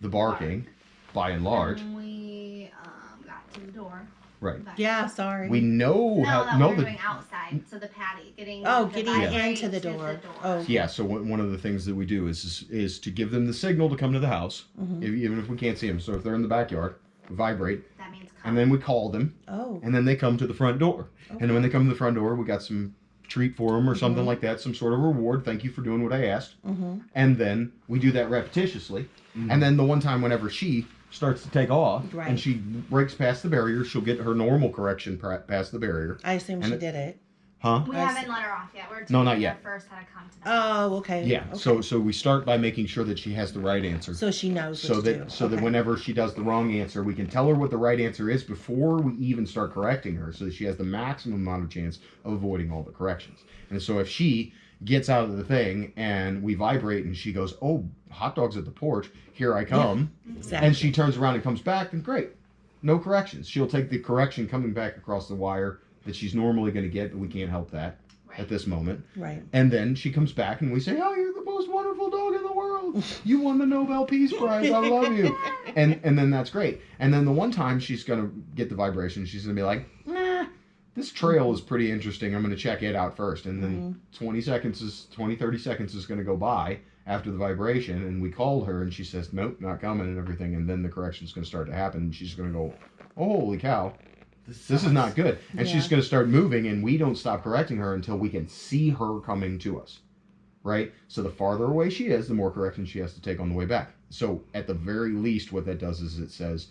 the barking, by and large, And we um, got to the door. right? Back. Yeah, sorry. We know No, how that no we were the doing outside, so the patty, getting Oh, the getting vibrate into the to door. Oh. Yeah, so one one of the things that we do is is, is to give them the signal to come to the house, Mhm. if, even if we can't see them. So if they're in the backyard, vibrate, that means come. and then we call them, Oh. and then they come to the front door. And when they come to the front door, we got some treat for them or something Mhm. like that, some sort of reward. Thank you for doing what I asked. Mm-hmm. And then we do that repetitiously. And then the one time whenever she starts to take off Right. and she breaks past the barrier, she'll get her normal correction past the barrier. I assume And she it- did it. Huh? we I haven't let her off yet. We're No, teaching not her yet. first how to come to the. Oh, okay. Yeah. Okay. So so we start by making sure that she has the right answer. so she knows so what that to do. so that whenever she does the wrong answer, we can tell her what the right answer is before we even start correcting her, so that she has the maximum amount of chance of avoiding all the corrections. And so if she gets out of the thing and we vibrate and she goes, "Oh, hot dogs at the porch, here I come," exactly. and she turns around and comes back, then great, no corrections. She'll take the correction coming back across the wire that she's normally going to get, but we can't help that Right. at this moment. right. And then she comes back and we say, "Oh, you're the most wonderful dog in the world. You won the Nobel Peace Prize. I love you." And and then that's great. And then the one time she's gonna get the vibration, she's gonna be like, "Nah, this trail is pretty interesting. I'm gonna check it out first. And then mm-hmm. 20 seconds is 20, 30 seconds is gonna go by after the vibration, and we called her and she says, "Nope, not coming," and everything. And then the correction is gonna start to happen. And she's gonna go, "Oh, holy cow." This is not good. And she's going to start moving, and we don't stop correcting her until we can see her coming to us. Right? So the farther away she is, the more correction she has to take on the way back. So at the very least, what that does is it says,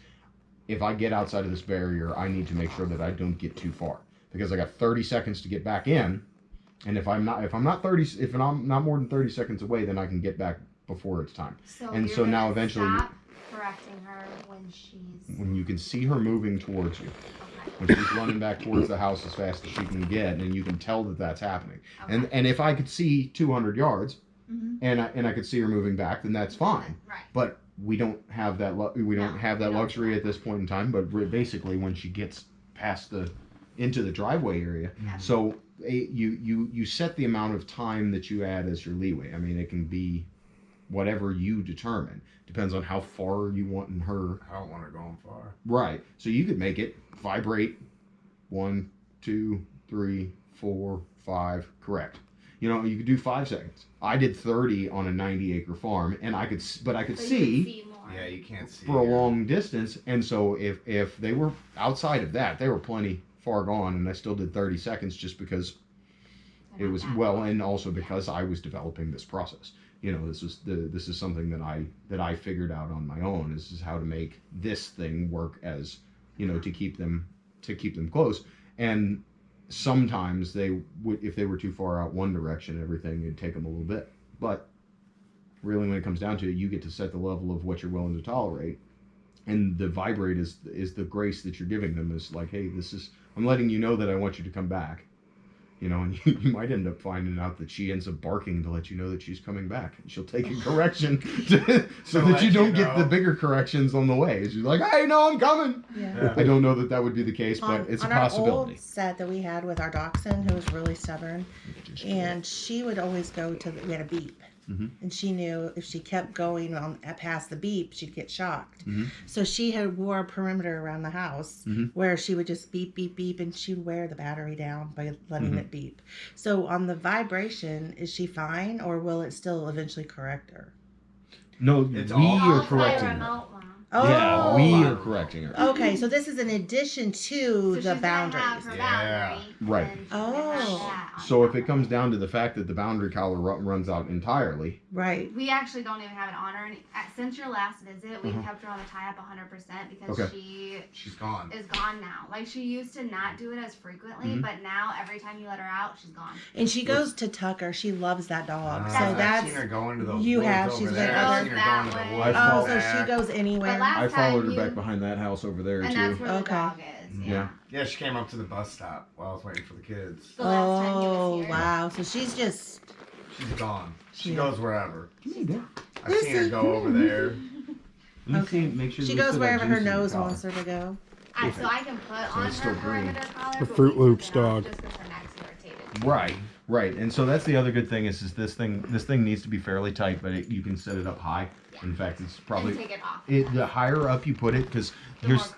if I get outside of this barrier, I need to make sure that I don't get too far because I got 30 seconds to get back in. And if I'm not, if I'm not 30, if I'm not more than 30 seconds away, then I can get back before it's time. So and so now eventually you- stop correcting her when she's When you can see her moving towards you, she's running back towards the house as fast as she can get, and you can tell that that's happening. okay. And and if I could see 200 yards Mhm. and I, and I could see her moving back, then that's fine. Right. But we don't have that lu- we don't No, have that don't. luxury at this point in time. But re- basically, when she gets past the into the driveway area, Yeah. so a, you you you set the amount of time that you add as your leeway. I mean, it can be whatever you determine. Depends on how far you want in her I don't want her going far. Right. So you could make it vibrate one, two, three, four, five. Correct. You know, you could do five seconds. I did 30 on a 90 acre farm, and I could, but I could So you see see more. Yeah, you can't see for a her. long distance. And so if if they were outside of that, they were plenty far gone, and I still did 30 seconds just because it was well, and also because I was developing this process. You know, this is the this is something that I that I figured out on my own. This is how to make this thing work as you know to keep them to keep them close. And sometimes they would if they were too far out one direction, everything it'd take them a little bit. But really, when it comes down to it, you get to set the level of what you're willing to tolerate. And the vibrate is is the grace that you're giving them. Is like, hey, this is I'm letting you know that I want you to come back you know, and you, you might end up finding out that she ends up barking to let you know that she's coming back. And she'll take a correction to, so To that you you don't get the bigger corrections on the way. She's like, hey, no, I'm coming. Yeah. Yeah. I don't know that that would be the case, on, but it's a on our old set that we had with our dachshund, who was really stubborn, and she would always go to. The, we had a beep, Mhm. and she knew if she kept going on past the beep, she'd get shocked. Mhm. So she had wore a perimeter around the house Mhm. where she would just beep, beep, beep, and she'd wear the battery down by letting Mhm. it beep. So on the vibration, is she fine, or will it still eventually correct her? No, It's we all- are Off by correcting her. Remote, Mom. Yeah, we Oh. are correcting her. Okay, so this is in addition to So the gonna have boundaries. her Yeah. boundary, Right. and she's gonna have Oh. So if it comes down to the fact that the boundary collar ru- runs out entirely, Right. We actually don't even have it on her. any- uh, Since your last visit, we've Uh-huh. kept her on the tie up 100% because Okay. she She's gone. is gone now. Like she used to not do it as frequently, Mhm. but now every time you let her out, she's gone. And she goes to Tucker. She loves that dog. Uh, so I've that's seen her go into those you have, over she's there. been I've seen her go into the woods. Oh, follow- so she goes anywhere. But last I followed her time back behind that house over there and too. that's where the Okay. dog is. Yeah. Yeah. Yeah, she came up to the bus stop while I was waiting for the kids. The last time he oh here. wow! So she's just She's gone. She Yeah. goes wherever. Come. I've seen her go over there. Okay. make sure she we goes still got wherever her juice in the nose collar. wants her to go. I, so I can put So on her perimeter collar. The Fruit Loops dog. Just her neck's. Right, right, and so that's the other good thing is, is this thing this thing needs to be fairly tight, but it, you can set it up high. In fact, it's and probably take it off. it the higher up you put it because here's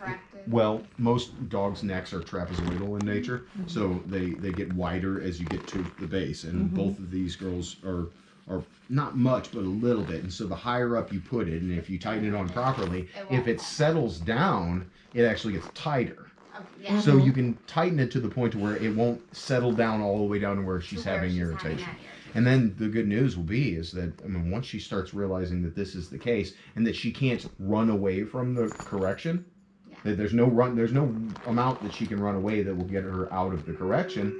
well most dogs' necks are trapezoidal in nature, mm-hmm. so they they get wider as you get to the base, and mm-hmm. both of these girls are are not much but a little bit, and so the higher up you put it, and if you tighten it on properly, It if it settles down, it actually gets tighter. Oh, yeah. So mm-hmm. you can tighten it to the point to where it won't settle down all the way down to where she's To where having she's irritation. that irritation. And then the good news will be is that I mean once she starts realizing that this is the case and that she can't run away from the correction, Yeah. that there's no run there's no amount that she can run away that will get her out of the correction.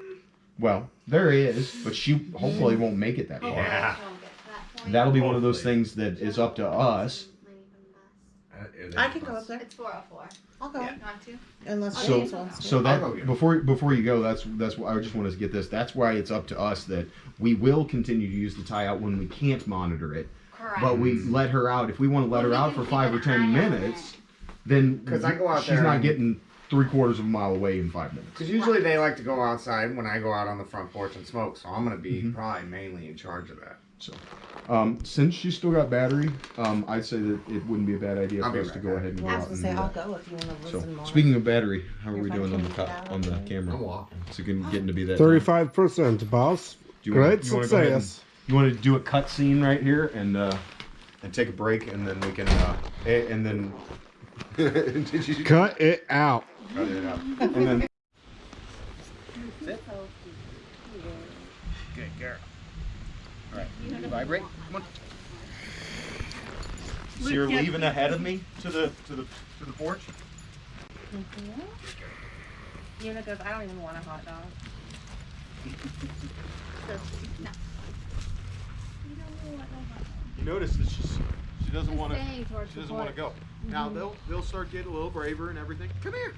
Well, there is, but she hopefully won't make it that oh, far. Yeah. she won't get to that point. That'll be one of those things that is up to us. It I can go up there. It's 404. I'll go Yeah. You want to? unless So- James wants to. So that go get her. before before you go, that's that's why I just wanted to get this. That's why it's up to us that we will continue to use the tie out when we can't monitor it. Correct. But we let her out. If we want to let Well, her out for five or ten eye on minutes, then 'Cause I go out she's there not and- getting three quarters of a mile away in five minutes. Because usually they like to go outside when I go out on the front porch and smoke, so I'm gonna be Mhm. probably mainly in charge of that. So, um, since she's still got battery, um, I'd say that it wouldn't be a bad idea I'll for us right to go back. ahead and go I was out gonna and say do I'll that. go if you want to So listen more. speaking of battery, how are If we I doing on the can co- get out on the of the- camera? walking. Is it getting, getting to be that? time? Thirty-five percent, boss. Do you wanna- Great you wanna go ahead and- success. You want to do a cut scene right here and uh, and take a break, and then we can uh, a- and then did you Cut it out. cut it out? And then good girl. All right, vibrate. Come on. So you're leaving ahead of me to the to the to the porch. Mm-hmm. Yuna goes, I don't even want a hot dog. You notice that she's she doesn't want to she doesn't want to porch. go. Now they'll they'll start getting a little braver and everything. Come here.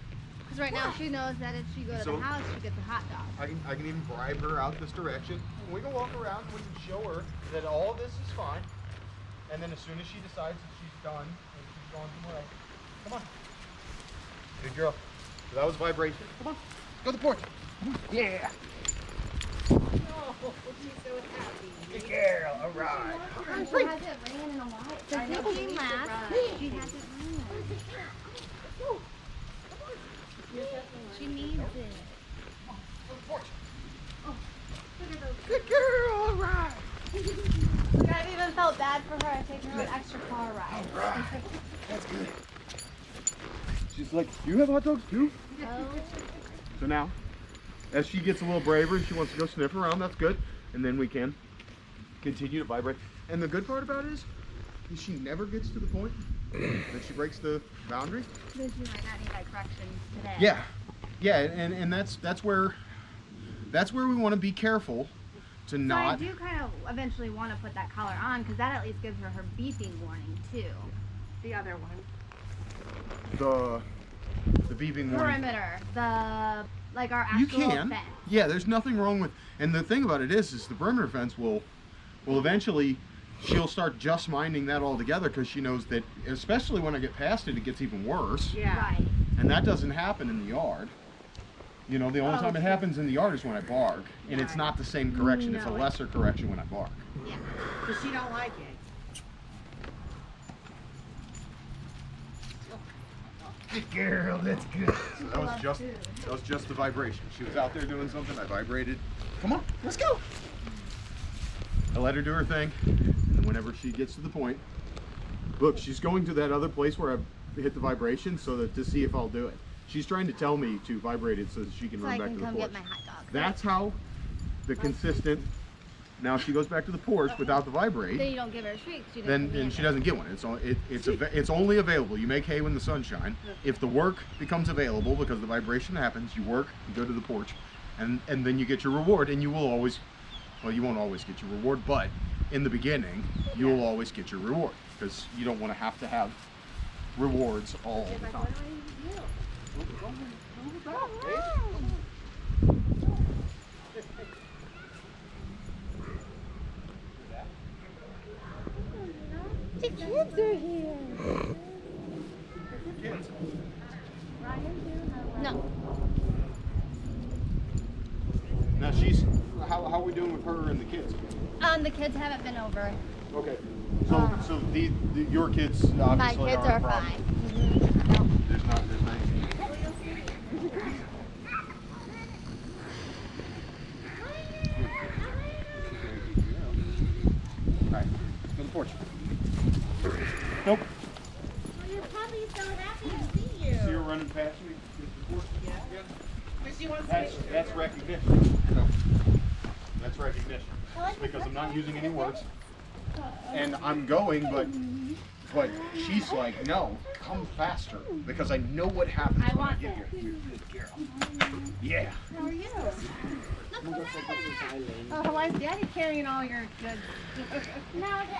Because right now she knows that if she goes to the house, she gets a hot dog. I can I can even bribe her out this direction. And we can walk around and we can show her that all this is fine. And then as soon as she decides that she's done and she's gone somewhere else, come on. Good girl. So that was vibration. Come on. Go to the porch. Yeah. Good girl. All right. She hasn't ran in a while. Since it came last, she hasn't ran. She needs it. Good girl. All right. I even felt bad for her. I taken her an extra car ride. That's good. She's like, "Do you have hot dogs too? Oh, So now, as she gets a little braver and she wants to go sniff around, that's good. And then we can continue to vibrate. And the good part about it is, is she never gets to the point that she breaks the boundary. then she might not need that correction today. Yeah, yeah, and and that's that's where that's where we want to be careful to So I do kind of eventually want to put that collar on because that at least gives her her beeping warning too. The other one. the the beeping warning. Perimeter, the like our actual You can. fence. Yeah, there's nothing wrong with. And the thing about it is, is the perimeter fence will, will eventually, she'll start just minding that altogether because she knows that, especially when I get past it, it gets even worse. Yeah. Right. And that doesn't happen in the yard. You know, the only Oh, time it happens in the yard is when I bark, and it's not the same correction. It's a No, it- lesser correction when I bark. Yeah, because she don't like it. Good girl, that's good. That was just that was just the vibration. She was out there doing something. I vibrated. Come on, let's go. I let her do her thing, and whenever she gets to the point, look, she's going to that other place where I hit the vibration so that to see if I'll do it. She's trying to tell me to vibrate it so that she can So run I back can to the porch. get my hot dog. That's how the consistent. Now she goes back to the porch without the vibrate. Then you don't give her a treat. 'cause She doesn't then and she doesn't get one. It's it, it's it's only available. You make hay when the sun shine. If the work becomes available because the vibration happens, you work, you go to the porch, and and then you get your reward. And you will always, well, you won't always get your reward, but in the beginning, you will always get your reward because you don't want to have to have rewards all the time. what do I do? The kids are here. No. Now she's how how are we doing with her and the kids? Um, the kids haven't been over. Okay. So so the, the your kids obviously My kids aren't are a problem. fine. No. There's not there's not anything. Alright, go the porch. Nope. Your puppy's so happy to see you. See her running past me? Mr. Yeah. But she wants That's make that's recognition. That's recognition. Because I'm not using any words. And I'm going, but but she's like, no, come faster. Because I know what happens I when I want get here. You good girl. Yeah. How are you? Oh, why is Daddy carrying all your goods? Uh,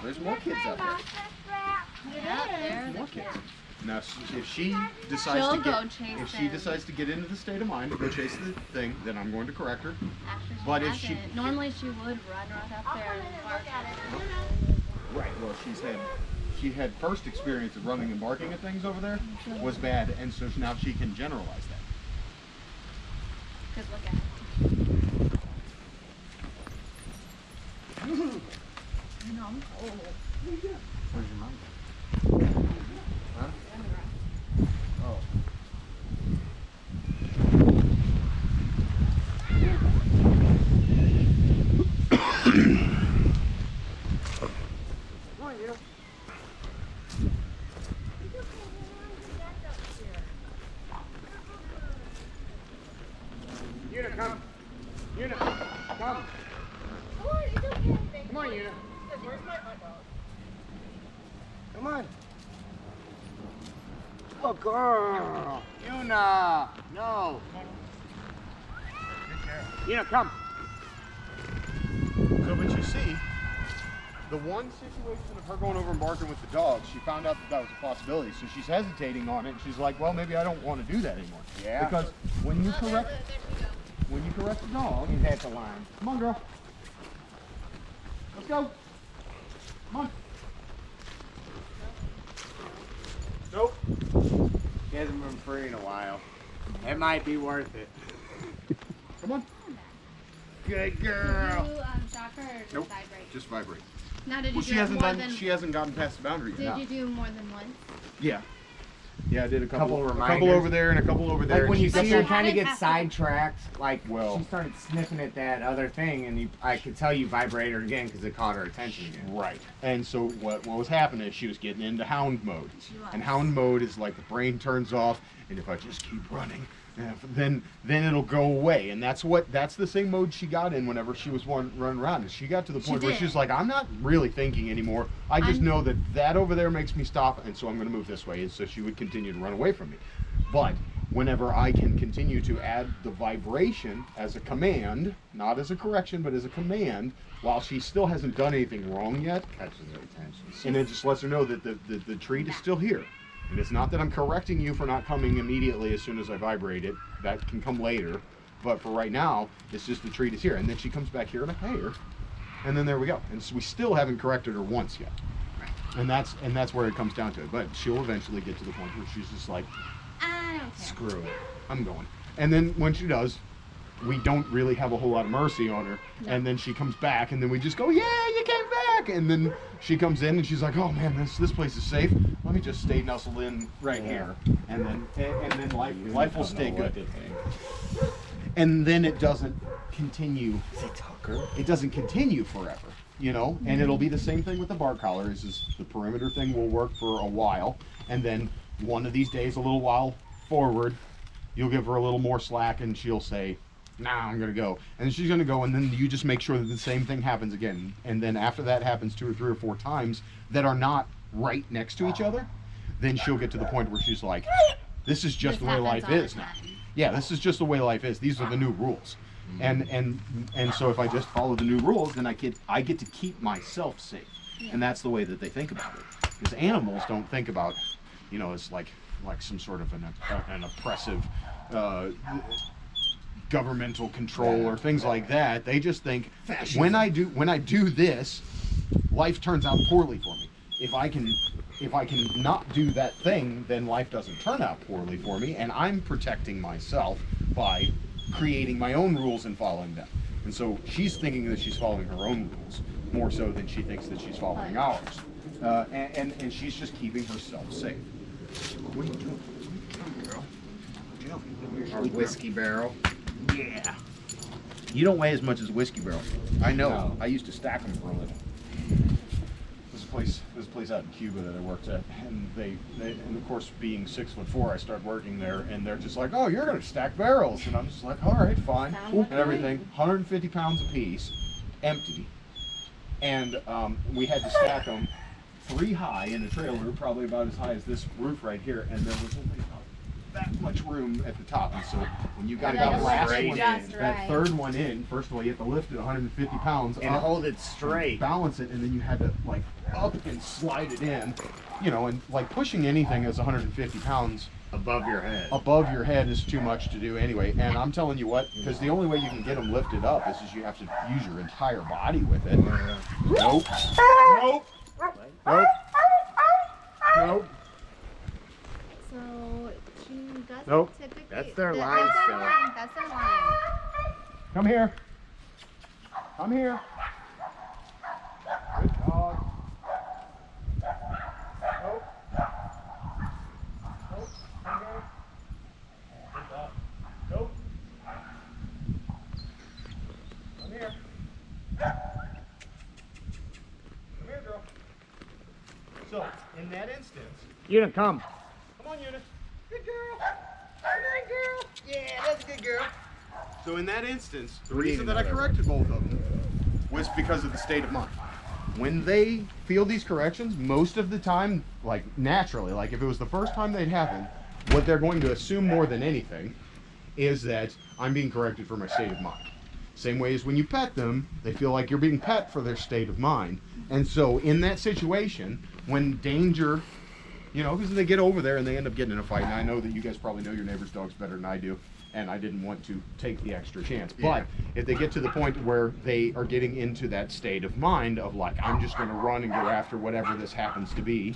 There's more kids out there. Yeah, More kids. Now, if she decides She'll to get, if she them. decides to get into the state of mind to go chase the thing, then I'm going to correct her. Actually, she But if she- hasn't. Normally she would run right up there and bark at it. Right. Well, she's had she had first experience of running and barking at things over there mm-hmm. was bad, and so now she can generalize that. Cause look at it. No, I'm cold. Where's your mom? Huh? Oh. Yuna, come. Yuna, come. Come on, Yuna. Come on. Oh, girl. Yuna. No. Yuna, come. So, but you see, the one situation of her going over and barking with the dog, she found out that that was a possibility, so she's hesitating on it. And She's like, well, maybe I don't want to do that anymore. Yeah. Because when you correct, when you correct the dog, He's at the line. come on, girl. Let's go. Come on. Nope. He hasn't been free in a while. It might be worth it. Come on. Good Did girl. you um, shock her or just Nope. vibrate? Just vibrate. Now, did you Well, do she it hasn't more done. than? She hasn't gotten past the boundary yet. did No. you do more than once? Yeah. Yeah, I did a couple. Couple a couple over there and a couple over there. Like when you she see her kind of get sidetracked, like Well- she started sniffing at that other thing, and you, I could tell you vibrate her again because it caught her attention again. Right. And so what what was happening is she was getting into hound mode. She was. And hound mode is like the brain turns off, and if I just keep running, eh, then then it'll go away. And that's what that's the same mode she got in whenever she was run, running around. And she got to the She point where she's like, I'm not really thinking anymore. I just I'm- know that that over there makes me stop, and so I'm going to move this way. And so she would continue to run away from me. But whenever I can continue to add the vibration as a command, not as a correction, but as a command, while she still hasn't done anything wrong yet, Catches her attention. and it just lets her know that the, the, the treat is still here. And it's not that I'm correcting you for not coming immediately as soon as I vibrate it. That can come later. But for right now, it's just the treat is here. And then she comes back here and I pay her. And then there we go. And so we still haven't corrected her once yet. And that's and that's where it comes down to it. But she'll eventually get to the point where she's just like, I don't care. screw it. I'm going. And then when she does, we don't really have a whole lot of mercy on her. And then she comes back, and then we just go, "Yeah, you came back!" And then she comes in, and she's like, "Oh man, this this place is safe. Let me just stay nestled in right here." And then and, and then life life will stay good. And then it doesn't continue. It Tucker? It doesn't continue forever, you know. And mm-hmm. it'll be the same thing with the bar collar. Is is the perimeter thing will work for a while, and then one of these days, a little while forward, you'll give her a little more slack, and she'll say, "Nah, I'm gonna go," and she's gonna go, and then you just make sure that the same thing happens again, and then after that happens two or three or four times that are not right next to each other, then she'll get to the point where she's like, "This is just This the way life is now." Yeah, this is just the way life is. These are the new rules. And and and so if I just follow the new rules, then I get I get to keep myself safe. And that's the way that they think about it. Because animals don't think about, you know, it's like like some sort of an an oppressive uh, governmental control or things like that. They just think when I do when I do this, life turns out poorly for me. If I can if I can not do that thing, then life doesn't turn out poorly for me, and I'm protecting myself by creating my own rules and following them. And so she's thinking that she's following her own rules more so than she thinks that she's following ours. Uh, and, and, and she's just keeping herself safe. What are you doing? Girl. Our whiskey barrel. Yeah. You don't weigh as much as a whiskey barrel. I know. No. I used to stack them for a living. There's a place. There's a place out in Cuba that I worked at, and they, they and of course, being six foot four, I started working there, and they're just like, "Oh, you're gonna stack barrels," and I'm just like, "All right, fine," Sounds and like everything. 150 pounds a piece, empty, and um, we had to stack them three high in a trailer, probably about as high as this roof right here, and there was only about that much room at the top, and so when you got And that last lift it one, just that third one in, first of all, you have to lift it 150 pounds And up, hold it straight. balance it, and then you had to like up and slide it in, you know, and like pushing anything that's 150 pounds above your head. above your head is too much to do anyway. And I'm telling you what, because the only way you can get them lifted up is, is you have to use your entire body with it. Nope. Nope. Nope. Nope. So she doesn't Nope. typically. That's their that- line That's still. their line. That's their line. Come here. Come here. Good dog. Nope. Nope. Come here. Good dog. Nope. Come here. Come here, girl. So, in that instance, You didn't come. Come on, Eunice. Good girl. Good girl. Yeah, that's a good girl. So in that instance, the We reason that I another corrected both of them was because of the state of mind. When they feel these corrections, most of the time, like naturally, like if it was the first time they'd happen, what they're going to assume more than anything is that I'm being corrected for my state of mind. Same way as when you pet them, they feel like you're being pet for their state of mind. And so in that situation, when danger you know, because they get over there and they end up getting in a fight. And I know that you guys probably know your neighbor's dogs better than I do, and I didn't want to take the extra chance. But if they get to the point where they are getting into that state of mind of like, I'm just going to run and go after whatever this happens to be,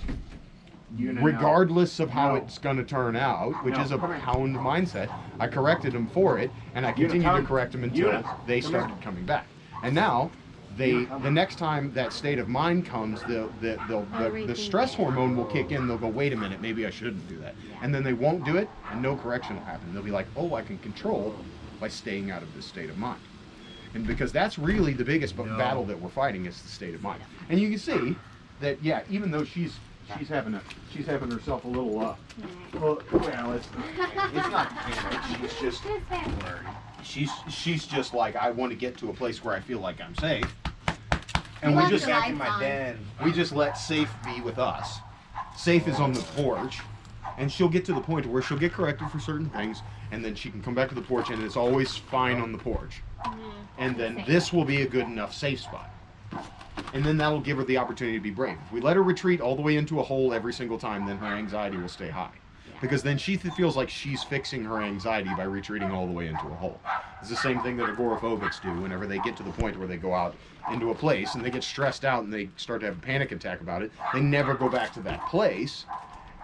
You know. regardless of how No. it's going to turn out, which No, is a pound mindset. I corrected them for it, and I continued to correct them until they started coming back. And now, they the next time that state of mind comes, the the the, the, the stress hormone will kick in. They'll go, wait a minute, maybe I shouldn't do that, and then they won't do it, and no correction will happen. They'll be like, oh, I can control by staying out of this state of mind. And because that's really the biggest No. battle that we're fighting is the state of mind. And you can see that, yeah, even though she's she's having a she's having herself a little uh, well, well it's, it's not panic. She's just she's she's just like I want to get to a place where I feel like I'm safe, and we just Back in my on. den. we just let safe be with us. Safe is on the porch, and she'll get to the point where she'll get corrected for certain things, and then she can come back to the porch, and it's always fine on the porch. And then this will be a good enough safe spot. And then that'll give her the opportunity to be brave. If we let her retreat all the way into a hole every single time, then her anxiety will stay high. Because then she th- feels like she's fixing her anxiety by retreating all the way into a hole. It's the same thing that agoraphobics do whenever they get to the point where they go out into a place and they get stressed out and they start to have a panic attack about it. They never go back to that place.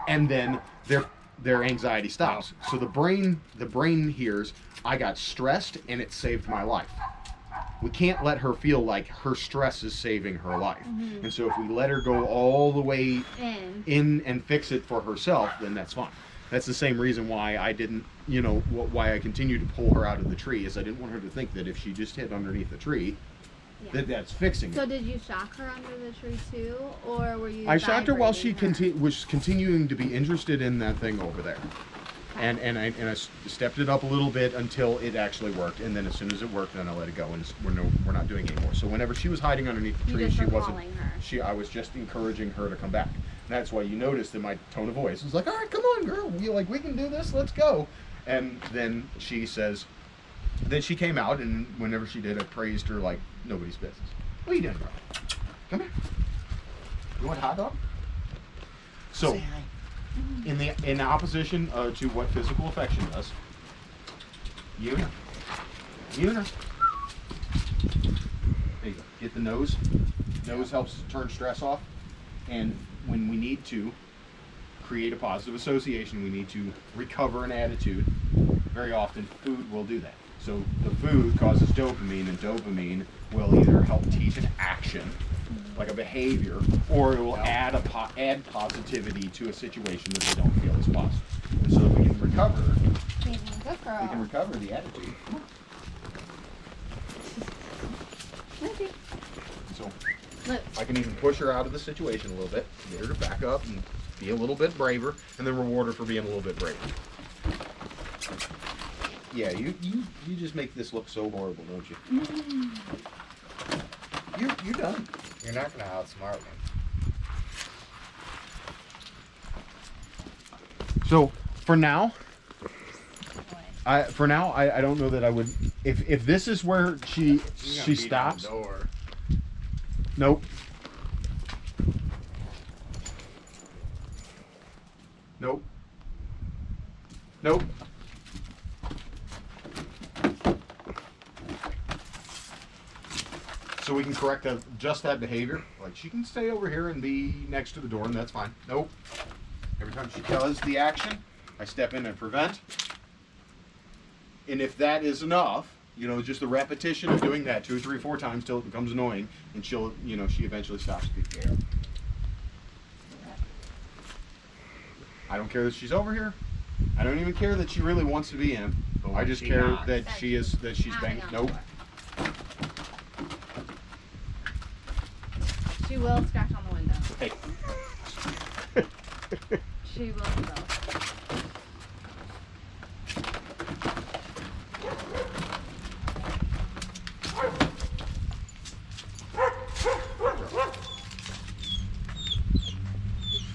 And then they're their anxiety stops. So the brain the brain hears I got stressed and it saved my life. We can't let her feel like her stress is saving her life. Mm-hmm. And so if we let her go all the way In. in and fix it for herself, then that's fine. That's the same reason why I didn't, you know, wh- why I continued to pull her out of the tree is I didn't want her to think that if she just hid underneath the tree, Yeah. that that's fixing So it. did you shock her under the tree too, or were you? I shocked her while she conti- was continuing to be interested in that thing over there. And and I and I stepped it up a little bit until it actually worked, and then as soon as it worked, then I let it go, and we're no we're not doing it anymore. So whenever she was hiding underneath the tree, she wasn't. her. She I was just encouraging her to come back. And that's why you noticed in my tone of voice, it was like, all right, come on, girl, you like we can do this, let's go. And then she says, then she came out, and whenever she did, I praised her like nobody's business. What are you doing, bro? Come here. You want a hot dog? So in the in opposition uh, to what physical affection does. Yuna. Yuna. There you go. Get the nose. Nose helps turn stress off. And when we need to create a positive association, we need to recover an attitude. Very often, food will do that. So the food causes dopamine, and dopamine will either help teach an action, like a behavior, or it will add a po- add positivity to a situation that they don't feel is positive. And so if we can recover, Good girl. we can recover the attitude. So I can even push her out of the situation a little bit, get her to back up and be a little bit braver, and then reward her for being a little bit braver. Yeah, you you, you just make this look so horrible, don't you? You you're done. You're not gonna outsmart me. So for now, I for now I, I don't know that I would if if this is where she You're she beat on the stops. Door. Nope. Nope. Nope. So we can correct that, just that behavior. Like she can stay over here and be next to the door, and that's fine. Nope. Every time she does the action, I step in and prevent. And if that is enough, you know, just the repetition of doing that two, three, four times till it becomes annoying, and she'll, you know, she eventually stops speaking. I don't care that she's over here. I don't even care that she really wants to be in. But I just care that she is that she's banging. Nope. door. She will scratch on the window. Hey. She will though.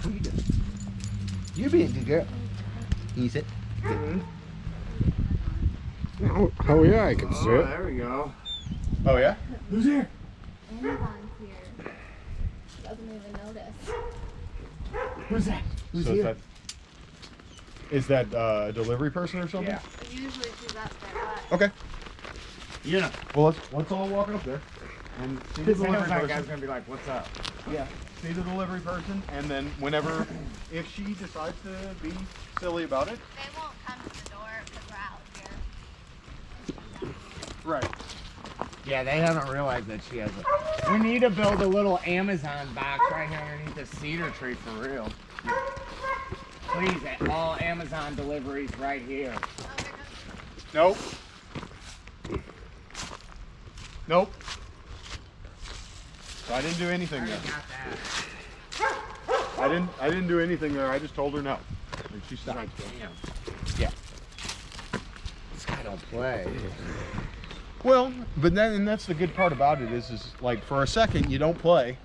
What are you doing? You being a good girl. Can you sit? Oh, oh yeah, I can see it. there we go. Oh yeah. Who's here? Amazon's here. Doesn't even notice. Who's that? Who's so is here? that is that uh, a delivery person or something? Yeah. Usually she's up there, Okay. Yeah. Well, let's let's all walk up there and see the delivery sounds like person. guy's gonna be like, "What's up?" Yeah, see the delivery person, and then whenever, if she decides to be silly about it, they won't come to the door because we're out here. right? Yeah, they haven't realized that she has a. We need to build a little Amazon box right here underneath the cedar tree for real. Please, all Amazon deliveries right here. Nope. Nope. So I didn't do anything I there. I didn't. I didn't do anything there. I just told her no, and she like, damn. Yeah. This guy don't play. Well, but then and that's the good part about it is is like for a second you don't play,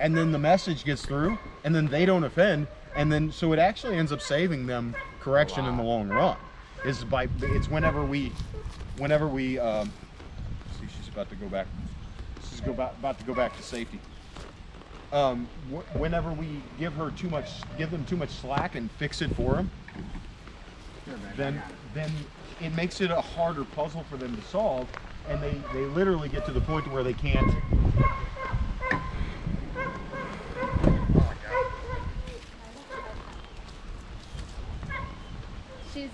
and then the message gets through, and then they don't offend, and then so it actually ends up saving them correction in the long run. Is by it's whenever we, whenever we um, see she's about to go back. She's go back, about to go back to safety. Um, wh- whenever we give her too much, give them too much slack and fix it for them, then then it makes it a harder puzzle for them to solve and they they literally get to the point where they can't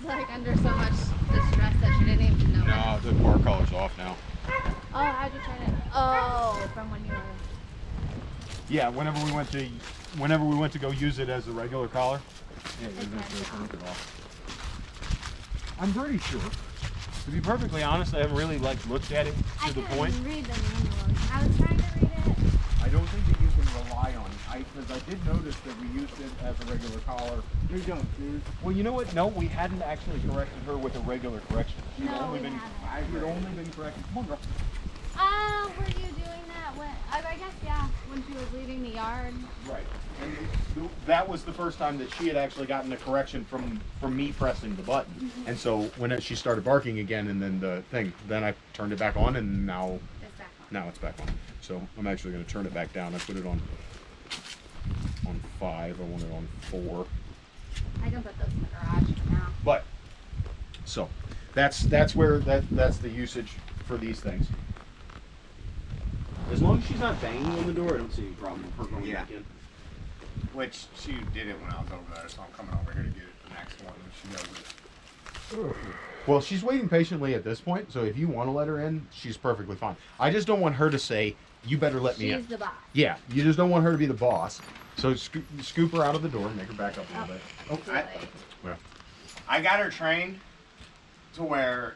like under so much distress that she didn't even know. No, the bar collar's off now. Oh, how'd you turn it? Oh, from when you were. Yeah, whenever we went to, whenever we went to go use it as a regular collar, yeah, It turned it off. I'm pretty sure. To be perfectly honest, I haven't really like looked at it I to the couldn't point. read the manual. I was trying to read it. I don't think that you can rely on it. I because I did notice that we used it as a regular collar. You don't, dude. Well, you know what? No, we hadn't actually corrected her with a regular correction. She'd No, only we been, haven't. She'd only been corrected. Come on, girl. Oh, were you doing that when? I, I guess yeah, when she was leaving the yard. Right. And th- that was the first time that she had actually gotten a correction from from me pressing the button. Mm-hmm. And so when it, she started barking again, and then the thing, then I turned it back on, and now It's back on. now it's back on. So I'm actually going to turn it back down. I put it on on five. I want it on four. I can put those in the garage for now. But so that's that's where that that's the usage for these things. As long as she's not banging on the door, I don't see any problem with her going Yeah. back in. Which she did it when I was over there, so I'm coming over here to get it the next one when she does it. Well, she's waiting patiently at this point, so if you want to let her in, she's perfectly fine. I just don't want her to say, "You better let me in. She's the boss. Yeah, you just don't want her to be the boss. So sco- scoop her out of the door, make her back up a little bit. Oh, I- late. well, I got her trained to where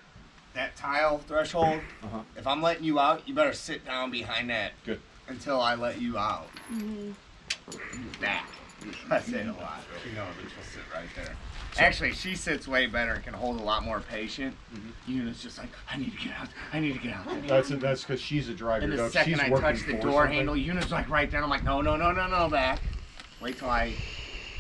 that tile threshold, Uh-huh. if I'm letting you out, you better sit down behind that Good. until I let you out. Mm -hmm. Back. I say it a lot. You know, that she'll sit right there. Actually, she sits way better and can hold a lot more patient. Mm-hmm. Yuna's just like, I need to get out. I need to get out. that's that's because she's a driver. And the dog. second she's I touch the door something. handle, Yuna's like right there. I'm like, no, no, no, no, no, back. Wait till I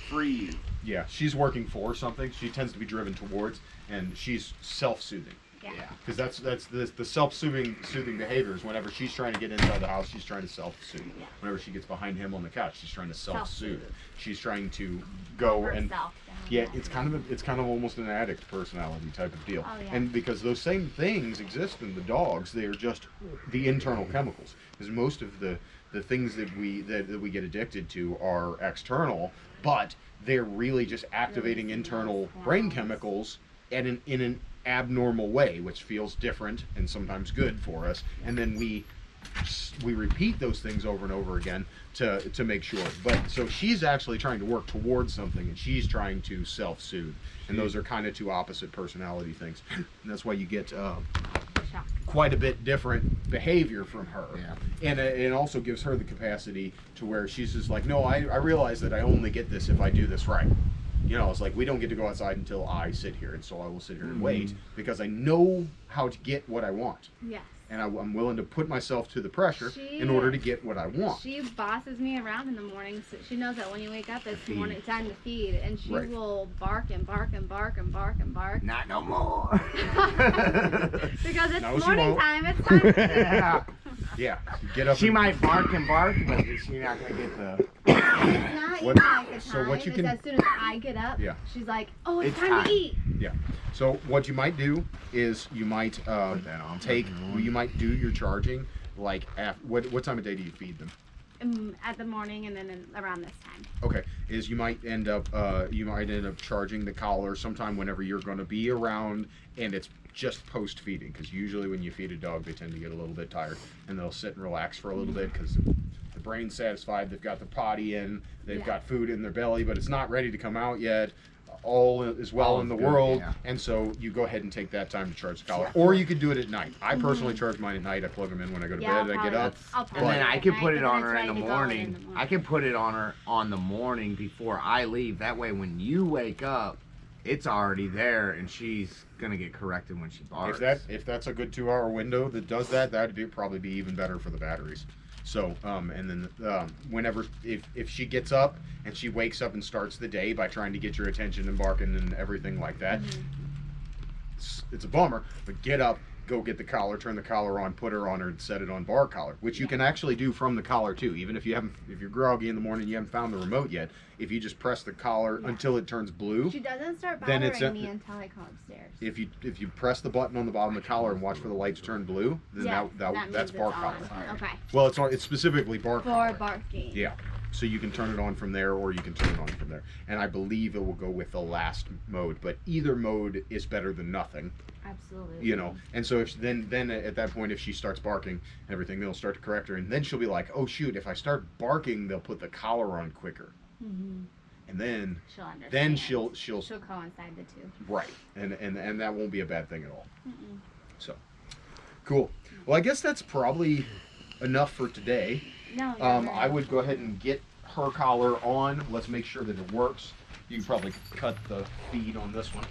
free you. Yeah, she's working for something. She tends to be driven towards, and she's self-soothing. Yeah. Because that's that's the, the self-soothing soothing behaviors. Whenever she's trying to get inside the house, she's trying to self-soothe. Yeah. Whenever she gets behind him on the couch, she's trying to self-soothe. Self-soothe. She's trying to go and down. yeah, it's kind of a, it's kind of almost an addict personality type of deal. Oh, yeah. And because those same things exist in the dogs, they are just the internal chemicals. Because most of the the things that we that, that we get addicted to are external, but they're really just activating internal brain chemicals at an in an abnormal way, which feels different and sometimes good for us. And then we we repeat those things over and over again to to make sure. But so she's actually trying to work towards something, and she's trying to self-soothe. And those are kind of two opposite personality things. And that's why you get uh, quite a bit different behavior from her. Yeah. And it, it also gives her the capacity to where she's just like, no, I, I realize that I only get this if I do this right. You know, it's like we don't get to go outside until I sit here, and so I will sit here and mm-hmm. wait because I know how to get what I want, Yes. and I, I'm willing to put myself to the pressure She- in order to get what I want. She bosses me around in the morning, so she knows that when you wake up, it's feed. morning time to feed, and she Right. will bark and bark and bark and bark and bark Not no more. because it's No, morning won't. time. It's time. yeah. Yeah, get up. She and- might bark and bark, but she's not gonna get the. it's not What- even like the so what you can- as soon as I get up, Yeah. she's like, "Oh, it's, It's time, time. to eat." Yeah. So what you might do is you might uh, take you might do your charging like af what what time of day do you feed them? Um, at the morning and then in, around this time. Okay, is you might end up uh, you might end up charging the collar sometime whenever you're going to be around, and it's just post feeding because usually when you feed a dog they tend to get a little bit tired and they'll sit and relax for a little bit because the brain's satisfied, they've got the potty in, they've Yeah. got food in their belly, but it's not ready to come out yet. All is well All in the good, world, yeah. and so you go ahead and take that time to charge the collar, or you could do it at night. I personally charge mine at night. I plug them in when I go to Mm-hmm. Yeah, I'll bed. I get up. And probably then I can put it on her in the ready to go in morning. I can put it on her on the morning before I leave. That way, when you wake up, it's already there, and she's gonna get corrected when she barks. If that if that's a good two hour window that does that, that'd be probably be even better for the batteries. So um, and then um, whenever if if she gets up and she wakes up and starts the day by trying to get your attention and barking and everything like that, it's, it's a bummer. But get up, go get the collar, turn the collar on, put her on her, and set it on bar collar, which you can actually do from the collar too. Even if you haven't if you're groggy in the morning, you haven't found the remote yet. If you just press the collar Yeah. until it turns blue, She doesn't start Then bothering it's a- me until I come upstairs. if you if you press the button on the bottom of the collar and watch for the lights turn blue, then yeah, that, that, means that's it's bar on. collar. Okay. Well, it's on, it's specifically bar For collar. barking. Yeah, So you can turn it on from there, or you can turn it on from there. And I believe it will go with the last mode, but either mode is better than nothing Absolutely. you know and so if then then at that point if she starts barking and everything they'll start to correct her and then she'll be like oh shoot if i start barking they'll put the collar on quicker Mm-hmm. and then She'll understand. then she'll she'll she'll coincide the two. right and and and that won't be a bad thing at all Mm-mm. so cool well i guess that's probably enough for today No. you're um, right. i would go ahead and get her collar on let's make sure that it works you can probably cut the feed on this one